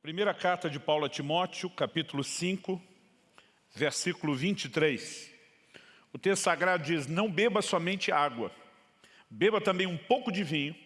Primeira carta de Paulo a Timóteo, capítulo 5, versículo 23. O texto sagrado diz, não beba somente água, beba também um pouco de vinho,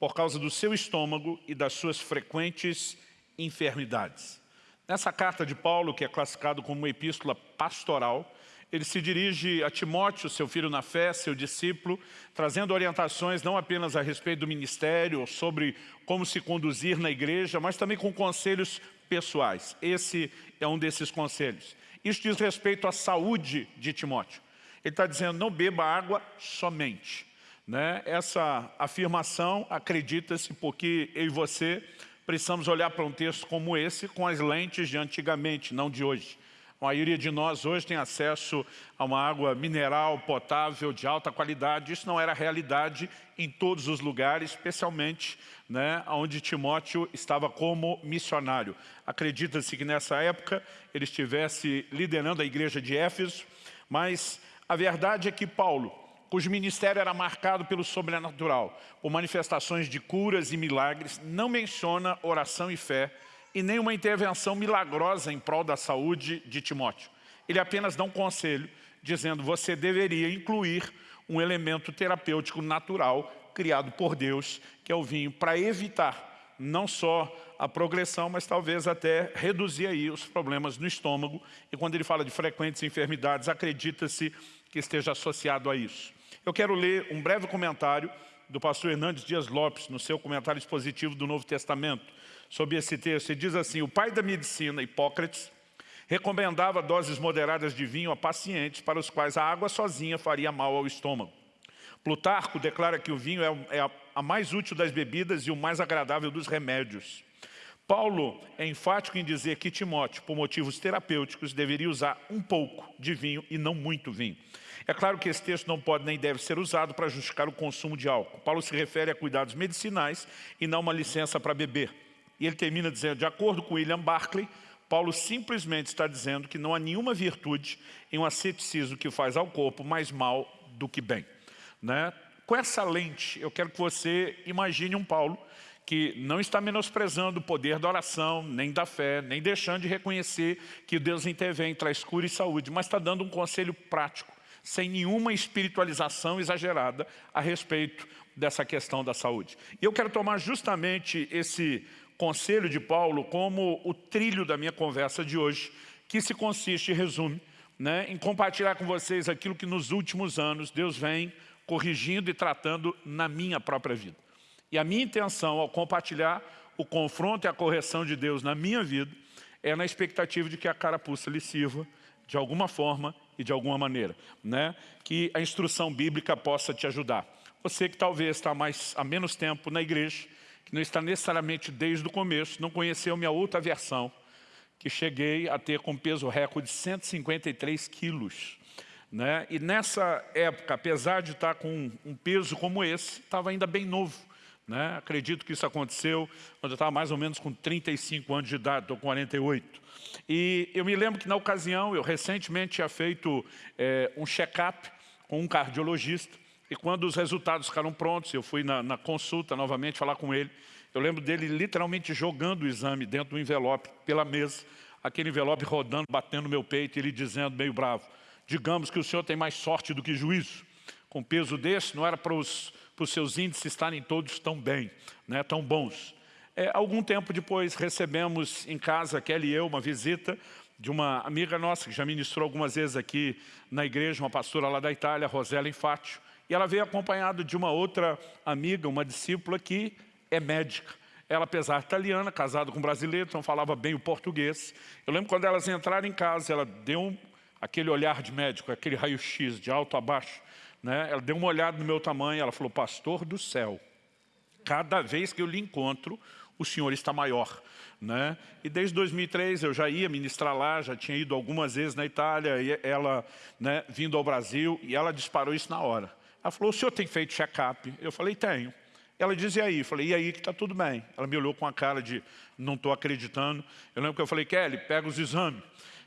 por causa do seu estômago e das suas frequentes enfermidades. Nessa carta de Paulo, que é classificado como uma epístola pastoral, ele se dirige a Timóteo, seu filho na fé, seu discípulo, trazendo orientações não apenas a respeito do ministério, sobre como se conduzir na igreja, mas também com conselhos pessoais. Esse é um desses conselhos. Isso diz respeito à saúde de Timóteo. Ele está dizendo, não beba água somente. Né? Essa afirmação, acredita-se, porque eu e você precisamos olhar para um texto como esse com as lentes de antigamente, não de hoje. A maioria de nós hoje tem acesso a uma água mineral, potável, de alta qualidade. Isso não era realidade em todos os lugares, especialmente né, onde Timóteo estava como missionário. Acredita-se que nessa época ele estivesse liderando a igreja de Éfeso, mas a verdade é que Paulo, cujo ministério era marcado pelo sobrenatural, por manifestações de curas e milagres, não menciona oração e fé, e nem uma intervenção milagrosa em prol da saúde de Timóteo. Ele apenas dá um conselho, dizendo você deveria incluir um elemento terapêutico natural criado por Deus, que é o vinho, para evitar não só a progressão, mas talvez até reduzir aí os problemas no estômago. E quando ele fala de frequentes enfermidades, acredita-se que esteja associado a isso. Eu quero ler um breve comentário do pastor Hernandes Dias Lopes, no seu comentário expositivo do Novo Testamento, sobre esse texto. Ele diz assim, o pai da medicina, Hipócrates, recomendava doses moderadas de vinho a pacientes para os quais a água sozinha faria mal ao estômago. Plutarco declara que o vinho é, é a mais útil das bebidas e o mais agradável dos remédios. Paulo é enfático em dizer que Timóteo, por motivos terapêuticos, deveria usar um pouco de vinho e não muito vinho. É claro que esse texto não pode nem deve ser usado para justificar o consumo de álcool. Paulo se refere a cuidados medicinais e não uma licença para beber. E ele termina dizendo, de acordo com William Barclay, Paulo simplesmente está dizendo que não há nenhuma virtude em um asceticismo que faz ao corpo mais mal do que bem. Né? Com essa lente, eu quero que você imagine um Paulo que não está menosprezando o poder da oração, nem da fé, nem deixando de reconhecer que Deus intervém, traz cura e saúde, mas está dando um conselho prático, sem nenhuma espiritualização exagerada a respeito dessa questão da saúde. E eu quero tomar justamente esse conselho de Paulo como o trilho da minha conversa de hoje, que se consiste e resume né, em compartilhar com vocês aquilo que nos últimos anos Deus vem corrigindo e tratando na minha própria vida. E a minha intenção ao compartilhar o confronto e a correção de Deus na minha vida é na expectativa de que a carapuça lhe sirva de alguma forma e de alguma maneira, né? que a instrução bíblica possa te ajudar. Você que talvez está mais, há menos tempo na igreja, que não está necessariamente desde o começo, não conheceu minha outra versão, que cheguei a ter com peso recorde de 153 quilos. Né? E nessa época, apesar de estar com um peso como esse, estava ainda bem novo. Né? Acredito que isso aconteceu quando eu estava mais ou menos com 35 anos de idade, estou com 48. E eu me lembro que na ocasião, eu recentemente tinha feito é, um check-up com um cardiologista, e quando os resultados ficaram prontos, eu fui na, na, consulta novamente falar com ele, eu lembro dele literalmente jogando o exame dentro do envelope, pela mesa, aquele envelope rodando, batendo no meu peito, e ele dizendo meio bravo, digamos que o senhor tem mais sorte do que juízo. Com peso desse, não era para os, para os seus índices estarem todos tão bem, né, tão bons. É, algum tempo depois, recebemos em casa, Kelly e eu, uma visita de uma amiga nossa, que já ministrou algumas vezes aqui na igreja, uma pastora lá da Itália, Rosela Infátio, e ela veio acompanhada de uma outra amiga, uma discípula que é médica. Ela, apesar de italiana, casada com um brasileiro, então falava bem o português. Eu lembro quando elas entraram em casa, ela deu um, aquele olhar de médico, aquele raio-x de alto a baixo. Né? Ela deu uma olhada no meu tamanho, ela falou, pastor do céu, cada vez que eu lhe encontro, o senhor está maior. Né? E desde 2003 eu já ia ministrar lá, já tinha ido algumas vezes na Itália, e ela né, vindo ao Brasil, e ela disparou isso na hora. Ela falou, o senhor tem feito check-up? Eu falei, tenho. Ela disse, e aí? Eu falei, e aí que está tudo bem. Ela me olhou com a cara de, não estou acreditando. Eu lembro que eu falei, Kelly, pega os exames.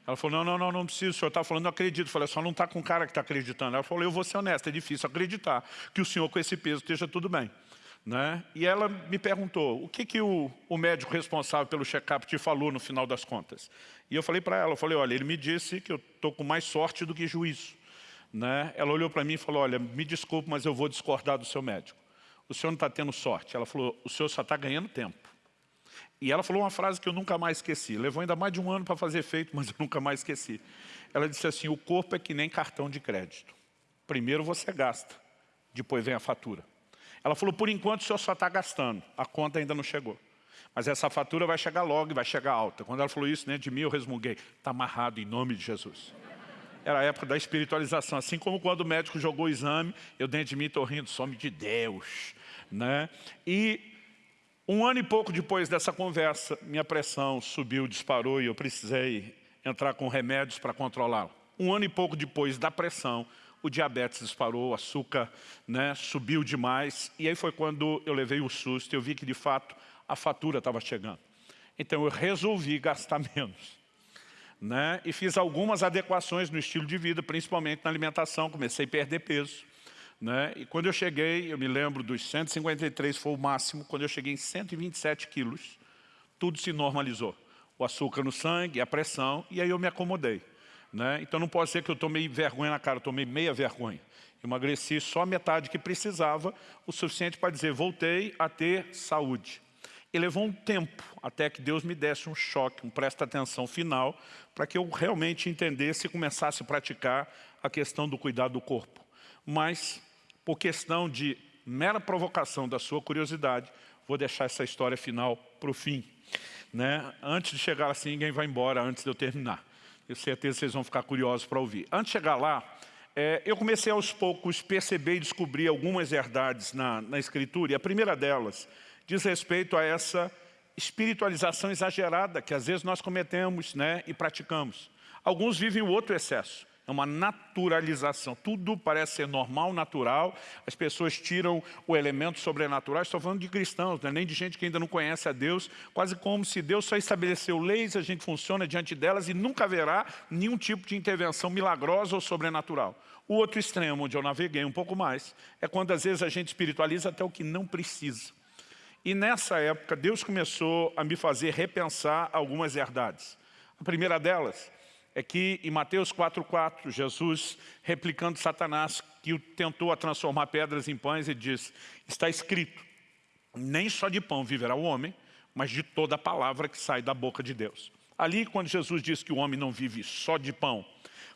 Ela falou, não, não, não, não preciso, o senhor está falando, não acredito. Eu falei, só não está com cara que está acreditando. Ela falou, eu vou ser honesta, é difícil acreditar que o senhor com esse peso esteja tudo bem. Né? E ela me perguntou, o que, que o, o médico responsável pelo check-up te falou no final das contas? E eu falei para ela, eu falei, olha, ele me disse que eu estou com mais sorte do que juízo. Né? Ela olhou para mim e falou, olha, me desculpe, mas eu vou discordar do seu médico. O senhor não está tendo sorte. Ela falou, o senhor só está ganhando tempo. E ela falou uma frase que eu nunca mais esqueci. Levou ainda mais de um ano para fazer efeito, mas eu nunca mais esqueci. Ela disse assim, o corpo é que nem cartão de crédito. Primeiro você gasta, depois vem a fatura. Ela falou, por enquanto o senhor só está gastando, a conta ainda não chegou. Mas essa fatura vai chegar logo e vai chegar alta. Quando ela falou isso, né, de mim eu resmunguei. Está amarrado em nome de Jesus. Era a época da espiritualização. Assim como quando o médico jogou o exame, eu dentro de mim estou rindo, some de Deus. Né? E um ano e pouco depois dessa conversa, minha pressão subiu, disparou e eu precisei entrar com remédios para controlá-la. Um ano e pouco depois da pressão, o diabetes disparou, o açúcar né, subiu demais. E aí foi quando eu levei o susto, eu vi que de fato a fatura estava chegando. Então eu resolvi gastar menos. Né? E fiz algumas adequações no estilo de vida, principalmente na alimentação, comecei a perder peso. Né? E quando eu cheguei, eu me lembro dos 153 foi o máximo, quando eu cheguei em 127 quilos, tudo se normalizou. O açúcar no sangue, a pressão, e aí eu me acomodei. Né? Então não pode ser que eu tomei vergonha na cara, eu tomei meia vergonha. Emagreci só a metade que precisava, o suficiente para dizer, voltei a ter saúde. E levou um tempo até que Deus me desse um choque, um presta atenção final, para que eu realmente entendesse e começasse a praticar a questão do cuidado do corpo. Mas, por questão de mera provocação da sua curiosidade, vou deixar essa história final para o fim. Né? Antes de chegar assim, ninguém vai embora antes de eu terminar. Tenho certeza que vocês vão ficar curiosos para ouvir. Antes de chegar lá, é, eu comecei aos poucos perceber e descobrir algumas verdades na, na Escritura. E a primeira delas diz respeito a essa espiritualização exagerada que às vezes nós cometemos né, e praticamos. Alguns vivem o outro excesso é uma naturalização. Tudo parece ser normal, natural. As pessoas tiram o elemento sobrenatural. Estou falando de cristãos, né? nem de gente que ainda não conhece a Deus. Quase como se Deus só estabeleceu leis, a gente funciona diante delas e nunca haverá nenhum tipo de intervenção milagrosa ou sobrenatural. O outro extremo, onde eu naveguei um pouco mais, é quando às vezes a gente espiritualiza até o que não precisa. E nessa época, Deus começou a me fazer repensar algumas verdades. A primeira delas é que em Mateus 4,4, Jesus, replicando Satanás, que tentou a transformar pedras em pães, ele diz, está escrito, nem só de pão viverá o homem, mas de toda a palavra que sai da boca de Deus. Ali, quando Jesus diz que o homem não vive só de pão,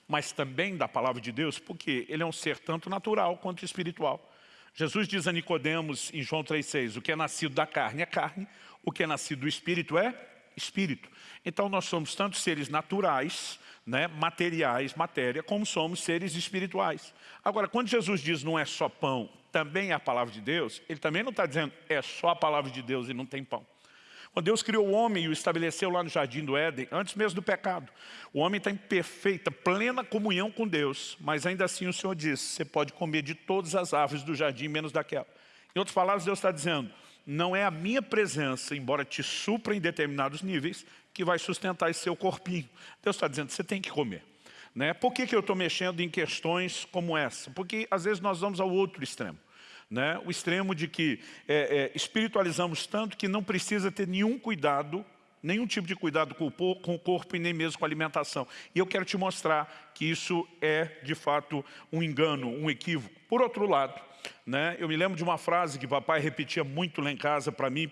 mas também da palavra de Deus, porque ele é um ser tanto natural quanto espiritual. Jesus diz a Nicodemos em João 3,6, o que é nascido da carne é carne, o que é nascido do espírito é espírito. Então nós somos tanto seres naturais, né, materiais, matéria, como somos seres espirituais. Agora, quando Jesus diz não é só pão, também é a palavra de Deus, ele também não está dizendo é só a palavra de Deus e não tem pão. Quando Deus criou o homem e o estabeleceu lá no jardim do Éden, antes mesmo do pecado, o homem está em perfeita, plena comunhão com Deus, mas ainda assim o Senhor diz, você pode comer de todas as árvores do jardim, menos daquela. Em outras palavras, Deus está dizendo, não é a minha presença, embora te supra em determinados níveis, que vai sustentar esse seu corpinho. Deus está dizendo, você tem que comer. Né? Por que, que eu estou mexendo em questões como essa? Porque às vezes nós vamos ao outro extremo. Né? O extremo de que é, é, espiritualizamos tanto que não precisa ter nenhum cuidado, nenhum tipo de cuidado com o, com o corpo e nem mesmo com a alimentação. E eu quero te mostrar que isso é, de fato, um engano, um equívoco. Por outro lado, né, eu me lembro de uma frase que papai repetia muito lá em casa para mim,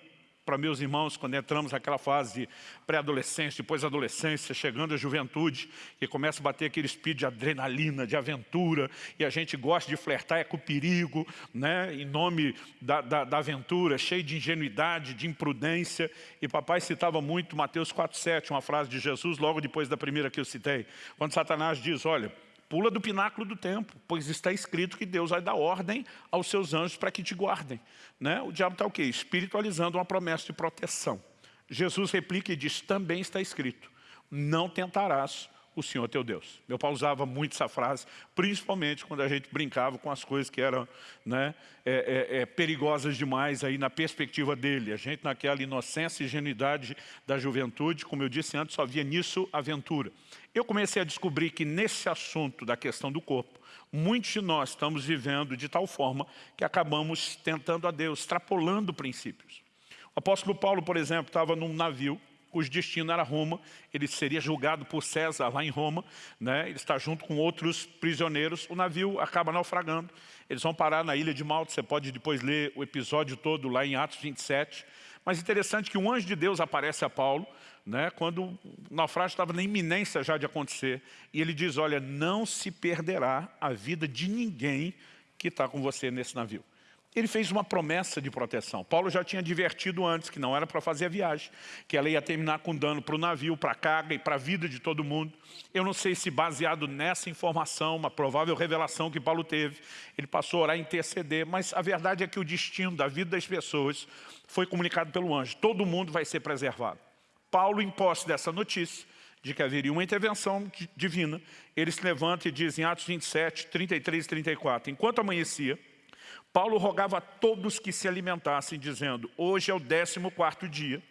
para meus irmãos quando entramos naquela fase pré-adolescência, depois adolescência, chegando à juventude, e começa a bater aquele speed de adrenalina, de aventura, e a gente gosta de flertar é com o perigo, né, em nome da, da, da aventura, cheio de ingenuidade, de imprudência, e papai citava muito Mateus 4,7, uma frase de Jesus, logo depois da primeira que eu citei, quando Satanás diz, olha, Pula do pináculo do templo, pois está escrito que Deus vai dar ordem aos seus anjos para que te guardem. Né? O diabo está o quê? Espiritualizando uma promessa de proteção. Jesus replica e diz, também está escrito, não tentarás o Senhor teu Deus. Meu pai usava muito essa frase, principalmente quando a gente brincava com as coisas que eram né, é, é, é, perigosas demais aí na perspectiva dele. A gente naquela inocência e ingenuidade da juventude, como eu disse antes, só via nisso aventura. Eu comecei a descobrir que nesse assunto da questão do corpo, muitos de nós estamos vivendo de tal forma que acabamos tentando a Deus, extrapolando princípios. O apóstolo Paulo, por exemplo, estava num navio cujo destino era Roma, ele seria julgado por César lá em Roma, né? ele está junto com outros prisioneiros, o navio acaba naufragando, eles vão parar na ilha de Malta, você pode depois ler o episódio todo lá em Atos 27, mas interessante que um anjo de Deus aparece a Paulo, né, quando o naufrágio estava na iminência já de acontecer, e ele diz, olha, não se perderá a vida de ninguém que está com você nesse navio ele fez uma promessa de proteção. Paulo já tinha advertido antes que não era para fazer a viagem, que ela ia terminar com dano para o navio, para a carga e para a vida de todo mundo. Eu não sei se baseado nessa informação, uma provável revelação que Paulo teve, ele passou a orar e interceder, mas a verdade é que o destino da vida das pessoas foi comunicado pelo anjo. Todo mundo vai ser preservado. Paulo, em posse dessa notícia, de que haveria uma intervenção divina, ele se levanta e diz em Atos 27, 33 e 34, enquanto amanhecia, Paulo rogava a todos que se alimentassem, dizendo, hoje é o décimo quarto dia,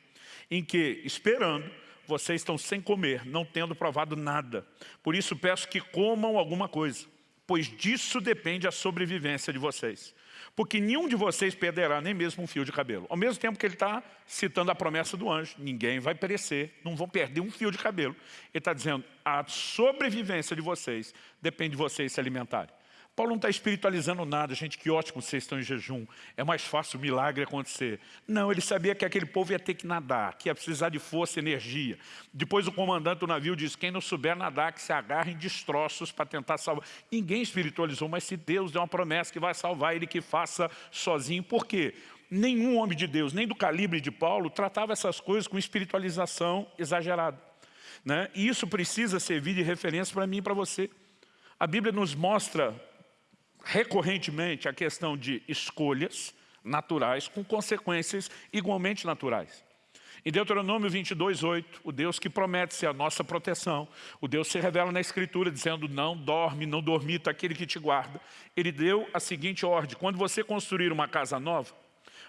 em que, esperando, vocês estão sem comer, não tendo provado nada. Por isso peço que comam alguma coisa, pois disso depende a sobrevivência de vocês. Porque nenhum de vocês perderá nem mesmo um fio de cabelo. Ao mesmo tempo que ele está citando a promessa do anjo, ninguém vai perecer, não vão perder um fio de cabelo. Ele está dizendo, a sobrevivência de vocês depende de vocês se alimentarem. Paulo não está espiritualizando nada, gente, que ótimo vocês estão em jejum, é mais fácil o milagre acontecer. Não, ele sabia que aquele povo ia ter que nadar, que ia precisar de força energia. Depois o comandante do navio diz, quem não souber nadar, que se agarre em destroços para tentar salvar. Ninguém espiritualizou, mas se Deus deu uma promessa que vai salvar ele, que faça sozinho. Por quê? Nenhum homem de Deus, nem do calibre de Paulo, tratava essas coisas com espiritualização exagerada. Né? E isso precisa servir de referência para mim e para você. A Bíblia nos mostra recorrentemente a questão de escolhas naturais com consequências igualmente naturais. Em Deuteronômio 22, 8, o Deus que promete ser a nossa proteção, o Deus se revela na Escritura dizendo não dorme, não dormita aquele que te guarda. Ele deu a seguinte ordem, quando você construir uma casa nova,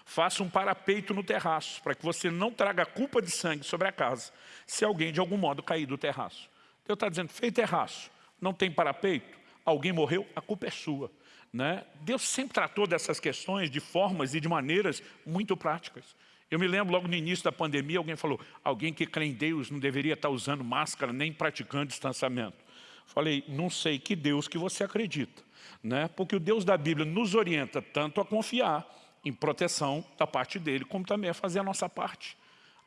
faça um parapeito no terraço, para que você não traga culpa de sangue sobre a casa, se alguém de algum modo cair do terraço. Deus está dizendo, fez terraço, não tem parapeito, alguém morreu, a culpa é sua. Né? Deus sempre tratou dessas questões de formas e de maneiras muito práticas. Eu me lembro logo no início da pandemia, alguém falou, alguém que crê em Deus não deveria estar usando máscara nem praticando distanciamento. Falei, não sei que Deus que você acredita. Né? Porque o Deus da Bíblia nos orienta tanto a confiar em proteção da parte dele, como também a fazer a nossa parte.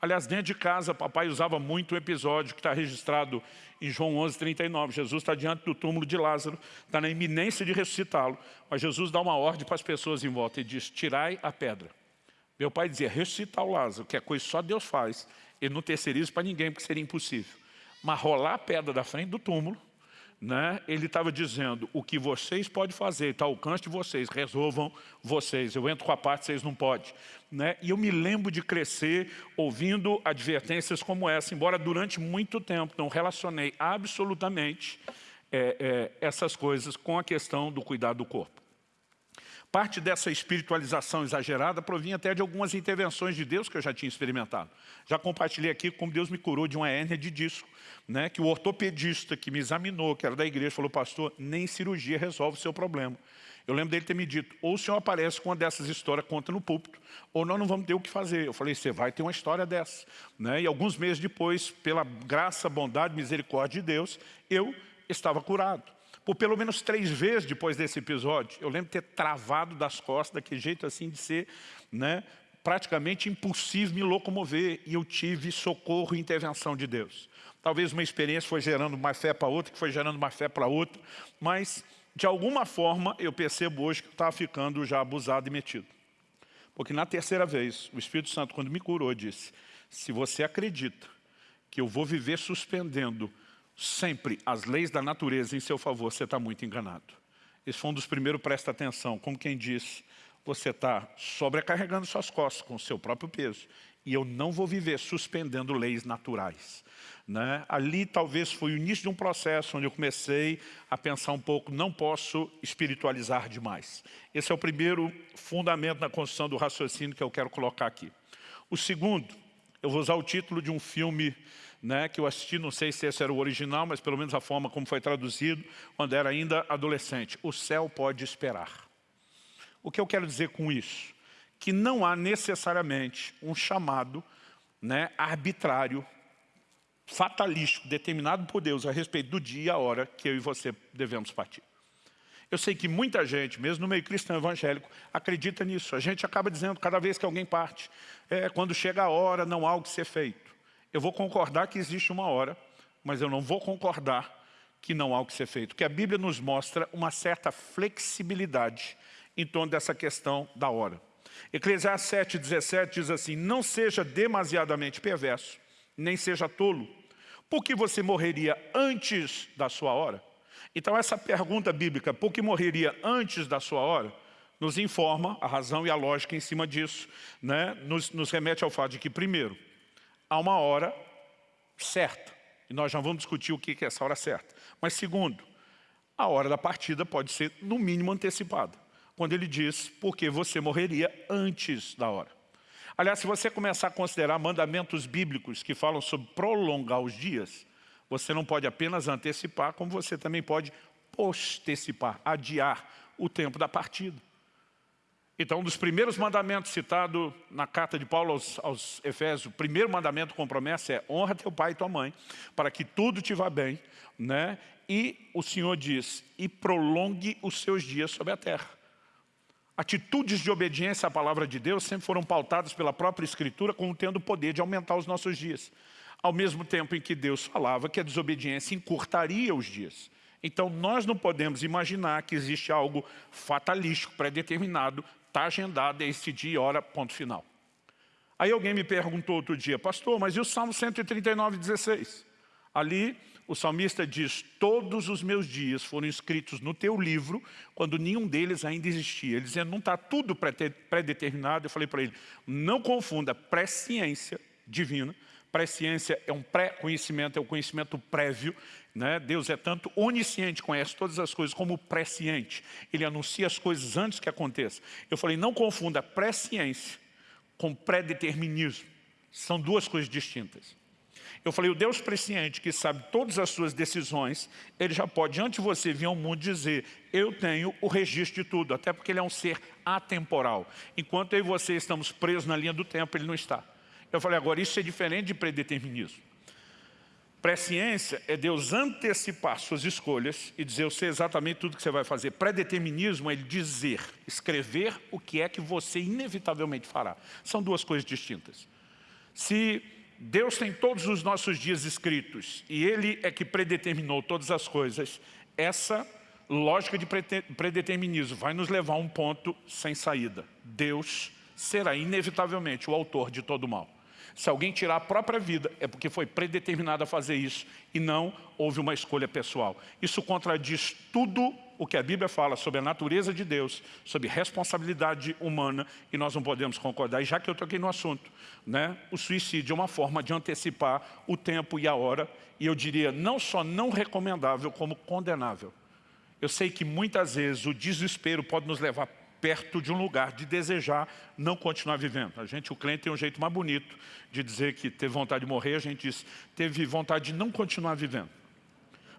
Aliás, dentro de casa, papai usava muito um episódio que está registrado em João 11, 39. Jesus está diante do túmulo de Lázaro, está na iminência de ressuscitá-lo, mas Jesus dá uma ordem para as pessoas em volta e diz, tirai a pedra. Meu pai dizia, ressuscitar o Lázaro, que é coisa que só Deus faz, ele não terceiriza para ninguém, porque seria impossível. Mas rolar a pedra da frente do túmulo, né, ele estava dizendo, o que vocês podem fazer, está ao alcance de vocês, resolvam vocês. Eu entro com a parte, vocês não podem. Né? E eu me lembro de crescer ouvindo advertências como essa, embora durante muito tempo não relacionei absolutamente é, é, essas coisas com a questão do cuidado do corpo. Parte dessa espiritualização exagerada provinha até de algumas intervenções de Deus que eu já tinha experimentado. Já compartilhei aqui como Deus me curou de uma hérnia de disco, né, que o ortopedista que me examinou, que era da igreja, falou, pastor, nem cirurgia resolve o seu problema. Eu lembro dele ter me dito, ou o senhor aparece com uma dessas histórias, conta no púlpito, ou nós não vamos ter o que fazer. Eu falei, você vai ter uma história dessa. Né? E alguns meses depois, pela graça, bondade, misericórdia de Deus, eu estava curado por pelo menos três vezes depois desse episódio. Eu lembro de ter travado das costas, daquele jeito assim de ser né, praticamente impossível me locomover. E eu tive socorro e intervenção de Deus. Talvez uma experiência foi gerando mais fé para outra, que foi gerando mais fé para outra. Mas, de alguma forma, eu percebo hoje que eu estava ficando já abusado e metido. Porque na terceira vez, o Espírito Santo, quando me curou, disse, se você acredita que eu vou viver suspendendo sempre as leis da natureza em seu favor, você está muito enganado. Esse foi um dos primeiros, presta atenção, como quem diz, você está sobrecarregando suas costas com o seu próprio peso E eu não vou viver suspendendo leis naturais. Né? Ali talvez foi o início de um processo onde eu comecei a pensar um pouco, não posso espiritualizar demais. Esse é o primeiro fundamento na construção do raciocínio que eu quero colocar aqui. O segundo, eu vou usar o título de um filme né, que eu assisti, não sei se esse era o original, mas pelo menos a forma como foi traduzido, quando era ainda adolescente. O céu pode esperar. O que eu quero dizer com isso? Que não há necessariamente um chamado né, arbitrário fatalístico determinado por Deus a respeito do dia e a hora que eu e você devemos partir. Eu sei que muita gente, mesmo no meio cristão evangélico, acredita nisso. A gente acaba dizendo, cada vez que alguém parte, é, quando chega a hora, não há o que ser feito. Eu vou concordar que existe uma hora, mas eu não vou concordar que não há o que ser feito. Porque a Bíblia nos mostra uma certa flexibilidade em torno dessa questão da hora. Eclesiastes 7, 17 diz assim, não seja demasiadamente perverso, nem seja tolo, porque você morreria antes da sua hora? Então essa pergunta bíblica, por que morreria antes da sua hora, nos informa a razão e a lógica em cima disso, né? nos, nos remete ao fato de que, primeiro, há uma hora certa, e nós já vamos discutir o que é essa hora certa. Mas segundo, a hora da partida pode ser no mínimo antecipada, quando ele diz, porque você morreria antes da hora. Aliás, se você começar a considerar mandamentos bíblicos que falam sobre prolongar os dias, você não pode apenas antecipar, como você também pode postecipar, adiar o tempo da partida. Então, um dos primeiros mandamentos citado na carta de Paulo aos, aos, Efésios, o primeiro mandamento com promessa é honra teu pai e tua mãe, para que tudo te vá bem, né? E o Senhor diz, e prolongue os seus dias sobre a terra. Atitudes de obediência à palavra de Deus sempre foram pautadas pela própria Escritura como tendo o poder de aumentar os nossos dias. Ao mesmo tempo em que Deus falava que a desobediência encurtaria os dias. Então nós não podemos imaginar que existe algo fatalístico, pré-determinado, está agendado, é esse dia e hora, ponto final. Aí alguém me perguntou outro dia, pastor, mas e o Salmo 139, 16? Ali o salmista diz, todos os meus dias foram escritos no teu livro, quando nenhum deles ainda existia. Ele dizendo, não está tudo pré-determinado. Eu falei para ele, não confunda presciência divina, presciência é um pré-conhecimento, é o um conhecimento prévio. Né? Deus é tanto onisciente, conhece todas as coisas, como presciente. Ele anuncia as coisas antes que aconteçam. Eu falei, não confunda presciência com pré-determinismo. São duas coisas distintas. Eu falei, o Deus presciente que sabe todas as suas decisões, ele já pode, antes de você vir ao mundo, dizer, eu tenho o registro de tudo, até porque ele é um ser atemporal. Enquanto eu e você estamos presos na linha do tempo, ele não está. Eu falei, agora isso é diferente de predeterminismo. Presciência é Deus antecipar suas escolhas e dizer, eu sei exatamente tudo que você vai fazer. Predeterminismo é ele dizer, escrever o que é que você inevitavelmente fará. São duas coisas distintas. Se Deus tem todos os nossos dias escritos e Ele é que predeterminou todas as coisas. Essa lógica de predeterminismo vai nos levar a um ponto sem saída. Deus será inevitavelmente o autor de todo mal. Se alguém tirar a própria vida, é porque foi predeterminado a fazer isso e não houve uma escolha pessoal. Isso contradiz tudo o que a Bíblia fala sobre a natureza de Deus, sobre responsabilidade humana, e nós não podemos concordar. E já que eu toquei no assunto, né, o suicídio é uma forma de antecipar o tempo e a hora, e eu diria não só não recomendável, como condenável. Eu sei que muitas vezes o desespero pode nos levar perto de um lugar de desejar não continuar vivendo. A gente, o cliente tem um jeito mais bonito de dizer que teve vontade de morrer, a gente diz, teve vontade de não continuar vivendo.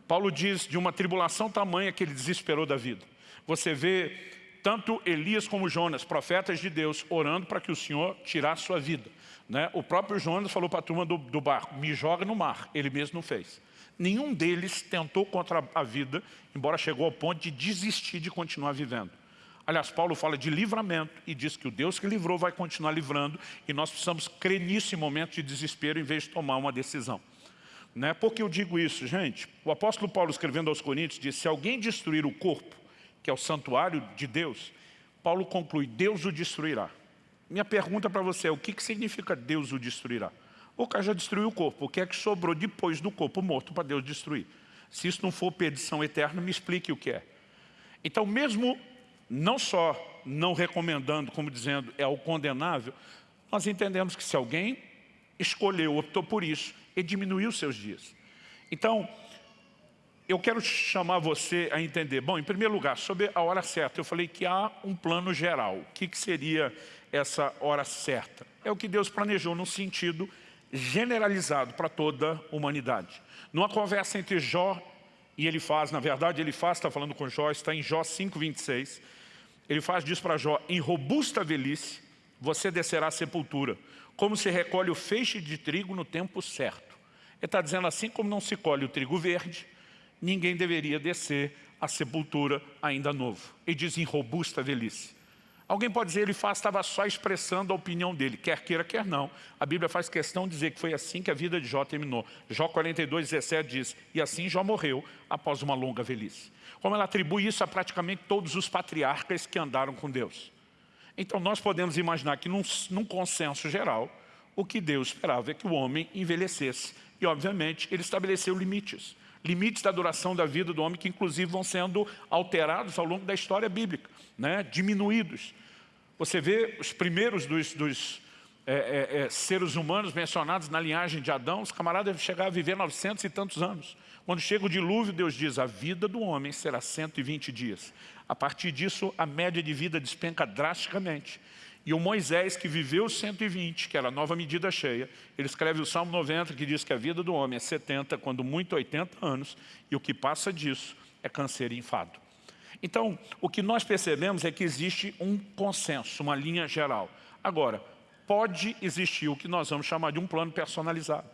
Paulo diz de uma tribulação tamanha que ele desesperou da vida. Você vê tanto Elias como Jonas, profetas de Deus, orando para que o Senhor tirasse sua vida. Né? O próprio Jonas falou para a turma do, do barco, me joga no mar, ele mesmo não fez. Nenhum deles tentou contra a vida, embora chegou ao ponto de desistir de continuar vivendo. Aliás, Paulo fala de livramento e diz que o Deus que livrou vai continuar livrando e nós precisamos crer nisso em momento de desespero em vez de tomar uma decisão. Né? Por que eu digo isso, gente? O apóstolo Paulo escrevendo aos Coríntios diz, se alguém destruir o corpo, que é o santuário de Deus, Paulo conclui, Deus o destruirá. Minha pergunta para você é, o que, que significa Deus o destruirá? O cara já destruiu o corpo, o que é que sobrou depois do corpo morto para Deus destruir? Se isso não for perdição eterna, me explique o que é. Então, mesmo não só não recomendando, como dizendo, é o condenável, nós entendemos que se alguém escolheu, optou por isso, ele diminuiu seus dias. Então, eu quero chamar você a entender. Bom, em primeiro lugar, sobre a hora certa, eu falei que há um plano geral. O que, que seria essa hora certa? É o que Deus planejou no sentido generalizado para toda a humanidade. Numa conversa entre Jó e ele faz, na verdade ele faz, está falando com Jó, está em Jó 5,26, ele faz diz para Jó, em robusta velhice você descerá à sepultura, como se recolhe o feixe de trigo no tempo certo. Ele está dizendo assim como não se colhe o trigo verde, ninguém deveria descer à sepultura ainda novo. Ele diz em robusta velhice. Alguém pode dizer, ele estava só expressando a opinião dele, quer queira, quer não. A Bíblia faz questão de dizer que foi assim que a vida de Jó terminou. Jó 42, 17 diz, e assim Jó morreu após uma longa velhice. Como ela atribui isso a praticamente todos os patriarcas que andaram com Deus. Então nós podemos imaginar que num, num consenso geral, o que Deus esperava é que o homem envelhecesse. E obviamente ele estabeleceu limites limites da duração da vida do homem que inclusive vão sendo alterados ao longo da história bíblica, né? diminuídos. Você vê os primeiros dos, dos é, é, é, seres humanos mencionados na linhagem de Adão, os camaradas chegaram a viver 900 e tantos anos. Quando chega o dilúvio, Deus diz, a vida do homem será 120 dias. A partir disso, a média de vida despenca drasticamente. E o Moisés, que viveu 120, que era a nova medida cheia, ele escreve o Salmo 90, que diz que a vida do homem é 70, quando muito 80 anos, e o que passa disso é câncer e enfado. Então, o que nós percebemos é que existe um consenso, uma linha geral. Agora, pode existir o que nós vamos chamar de um plano personalizado.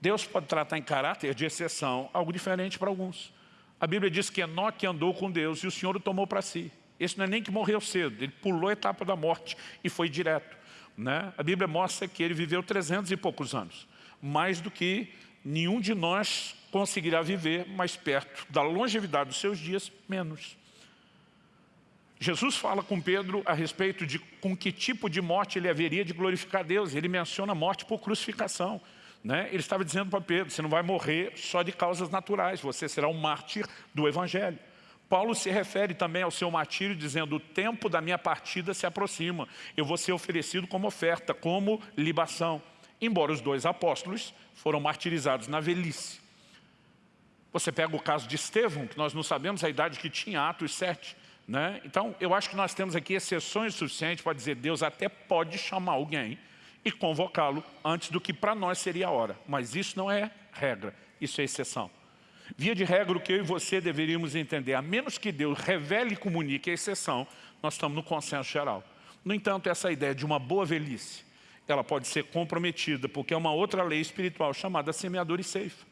Deus pode tratar em caráter de exceção algo diferente para alguns. A Bíblia diz que Enoque andou com Deus e o Senhor o tomou para si. Esse não é nem que morreu cedo, ele pulou a etapa da morte e foi direto. Né? A Bíblia mostra que ele viveu 300 e poucos anos, mais do que nenhum de nós conseguirá viver mais perto da longevidade dos seus dias, menos. Jesus fala com Pedro a respeito de com que tipo de morte ele haveria de glorificar Deus. Ele menciona a morte por crucificação. Né? Ele estava dizendo para Pedro, você não vai morrer só de causas naturais, você será um mártir do Evangelho. Paulo se refere também ao seu martírio dizendo, o tempo da minha partida se aproxima, eu vou ser oferecido como oferta, como libação. Embora os dois apóstolos foram martirizados na velhice. Você pega o caso de Estevão, que nós não sabemos a idade que tinha, Atos 7. Né? Então, eu acho que nós temos aqui exceções suficientes para dizer Deus até pode chamar alguém e convocá-lo antes do que para nós seria a hora. Mas isso não é regra, isso é exceção. Via de regra, o que eu e você deveríamos entender, a menos que Deus revele e comunique a exceção, nós estamos no consenso geral. No entanto, essa ideia de uma boa velhice, ela pode ser comprometida, porque é uma outra lei espiritual chamada semeador e ceifa.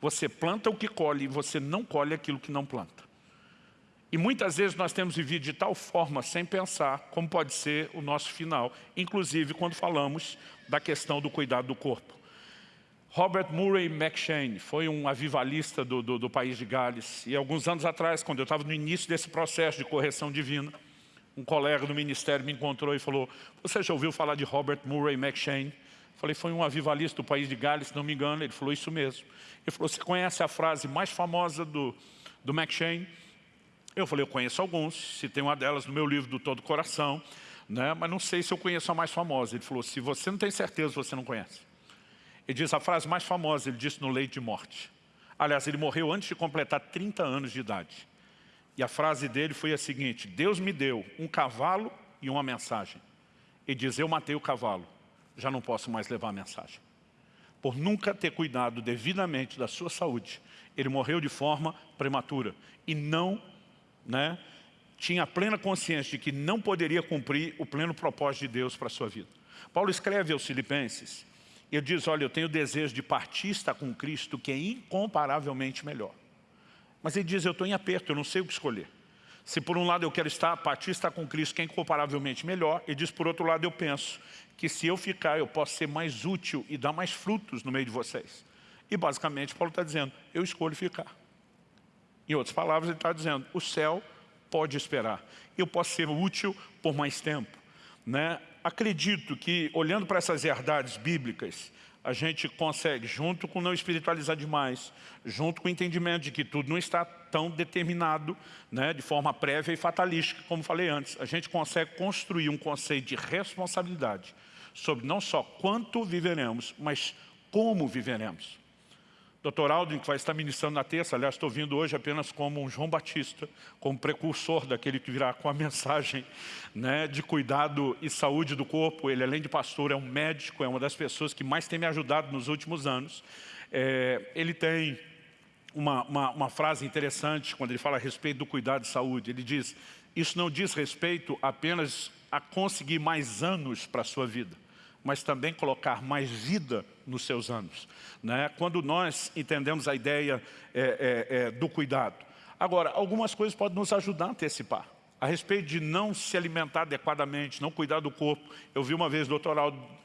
Você planta o que colhe e você não colhe aquilo que não planta. E muitas vezes nós temos vivido de tal forma, sem pensar, como pode ser o nosso final, inclusive quando falamos da questão do cuidado do corpo. Robert Murray McShane foi um avivalista do, do, do, país de Gales. E alguns anos atrás, quando eu estava no início desse processo de correção divina, um colega do ministério me encontrou e falou, você já ouviu falar de Robert Murray McShane? Falei, foi um avivalista do país de Gales, se não me engano. Ele falou, isso mesmo. Ele falou, você conhece a frase mais famosa do, do McShane? Eu falei, eu conheço alguns, citei uma delas no meu livro do Todo Coração, né? mas não sei se eu conheço a mais famosa. Ele falou, se você não tem certeza, você não conhece. Ele diz a frase mais famosa, ele disse no leito de morte. Aliás, ele morreu antes de completar 30 anos de idade. E a frase dele foi a seguinte, Deus me deu um cavalo e uma mensagem. Ele diz, eu matei o cavalo, já não posso mais levar a mensagem. Por nunca ter cuidado devidamente da sua saúde, ele morreu de forma prematura e não né, tinha plena consciência de que não poderia cumprir o pleno propósito de Deus para a sua vida. Paulo escreve aos filipenses, ele diz, olha, eu tenho o desejo de partir estar com Cristo, que é incomparavelmente melhor. Mas ele diz, eu estou em aperto, eu não sei o que escolher. Se por um lado eu quero estar, partir estar com Cristo, que é incomparavelmente melhor, ele diz, por outro lado eu penso que se eu ficar, eu posso ser mais útil e dar mais frutos no meio de vocês. E basicamente Paulo está dizendo, eu escolho ficar. Em outras palavras, ele está dizendo, o céu pode esperar. Eu posso ser útil por mais tempo. Né? acredito que, olhando para essas verdades bíblicas, a gente consegue, junto com não espiritualizar demais, junto com o entendimento de que tudo não está tão determinado né, de forma prévia e fatalística, como falei antes, a gente consegue construir um conceito de responsabilidade sobre não só quanto viveremos, mas como viveremos. Dr. Aldrin, que vai estar ministrando na terça, aliás, estou vindo hoje apenas como um João Batista, como precursor daquele que virá com a mensagem né, de cuidado e saúde do corpo. Ele, além de pastor, é um médico, é uma das pessoas que mais tem me ajudado nos últimos anos. É, ele tem uma, uma, uma frase interessante quando ele fala a respeito do cuidado de saúde. Ele diz, isso não diz respeito apenas a conseguir mais anos para a sua vida, mas também colocar mais vida nos seus anos. Né? Quando nós entendemos a ideia é, é, é, do cuidado. Agora, algumas coisas podem nos ajudar a antecipar. A respeito de não se alimentar adequadamente, não cuidar do corpo. Eu vi uma vez o doutor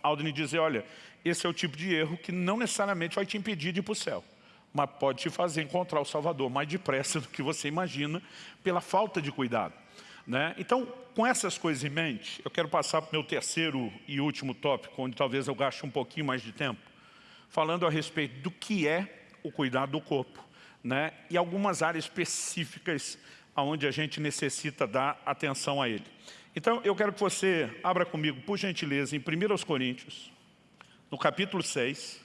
Aldrin dizer, olha, esse é o tipo de erro que não necessariamente vai te impedir de ir para o céu mas pode te fazer encontrar o Salvador mais depressa do que você imagina pela falta de cuidado. Né? Então, com essas coisas em mente, eu quero passar para o meu terceiro e último tópico, onde talvez eu gaste um pouquinho mais de tempo, falando a respeito do que é o cuidado do corpo, né? e algumas áreas específicas onde a gente necessita dar atenção a ele. Então, eu quero que você abra comigo, por gentileza, em 1 Coríntios, no capítulo 6,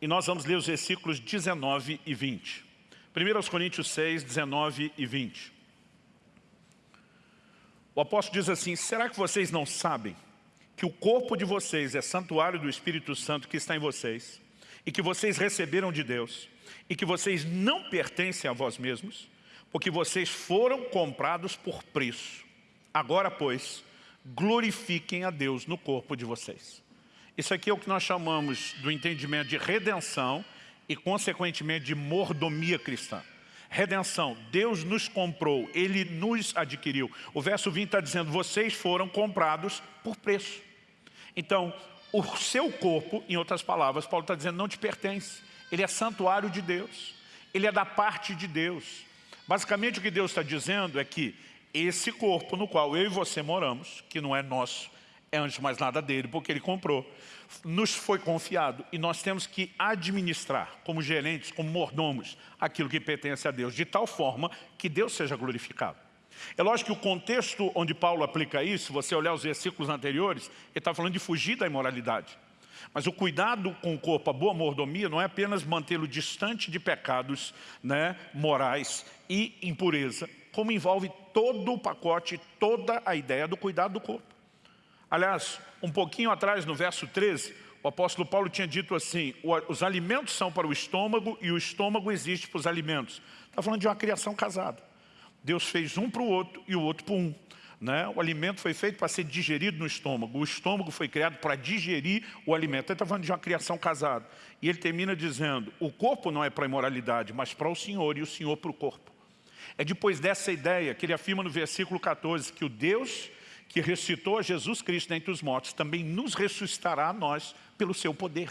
e nós vamos ler os versículos 19 e 20. 1 Coríntios 6, 19 e 20. O apóstolo diz assim, será que vocês não sabem que o corpo de vocês é santuário do Espírito Santo que está em vocês e que vocês receberam de Deus e que vocês não pertencem a vós mesmos, porque vocês foram comprados por preço. Agora, pois, glorifiquem a Deus no corpo de vocês. Isso aqui é o que nós chamamos do entendimento de redenção e, consequentemente, de mordomia cristã. Redenção, Deus nos comprou, Ele nos adquiriu. O verso 20 está dizendo, vocês foram comprados por preço. Então, o seu corpo, em outras palavras, Paulo está dizendo, não te pertence. Ele é santuário de Deus. Ele é da parte de Deus. Basicamente, o que Deus está dizendo é que esse corpo no qual eu e você moramos, que não é nosso, é antes mais nada dele, porque ele comprou, nos foi confiado e nós temos que administrar, como gerentes, como mordomos, aquilo que pertence a Deus, de tal forma que Deus seja glorificado. É lógico que o contexto onde Paulo aplica isso, você olhar os versículos anteriores, ele está falando de fugir da imoralidade. Mas o cuidado com o corpo, a boa mordomia, não é apenas mantê-lo distante de pecados né, morais e impureza, como envolve todo o pacote, toda a ideia do cuidado do corpo. Aliás, um pouquinho atrás, no verso 13, o apóstolo Paulo tinha dito assim, os alimentos são para o estômago e o estômago existe para os alimentos. Está falando de uma criação casada. Deus fez um para o outro e o outro para um. Né? O alimento foi feito para ser digerido no estômago. O estômago foi criado para digerir o alimento. Ele está falando de uma criação casada. E ele termina dizendo, o corpo não é para a imoralidade, mas para o Senhor e o Senhor para o corpo. É depois dessa ideia que ele afirma no versículo 14 que o Deus que ressuscitou a Jesus Cristo dentre os mortos, também nos ressuscitará a nós pelo seu poder.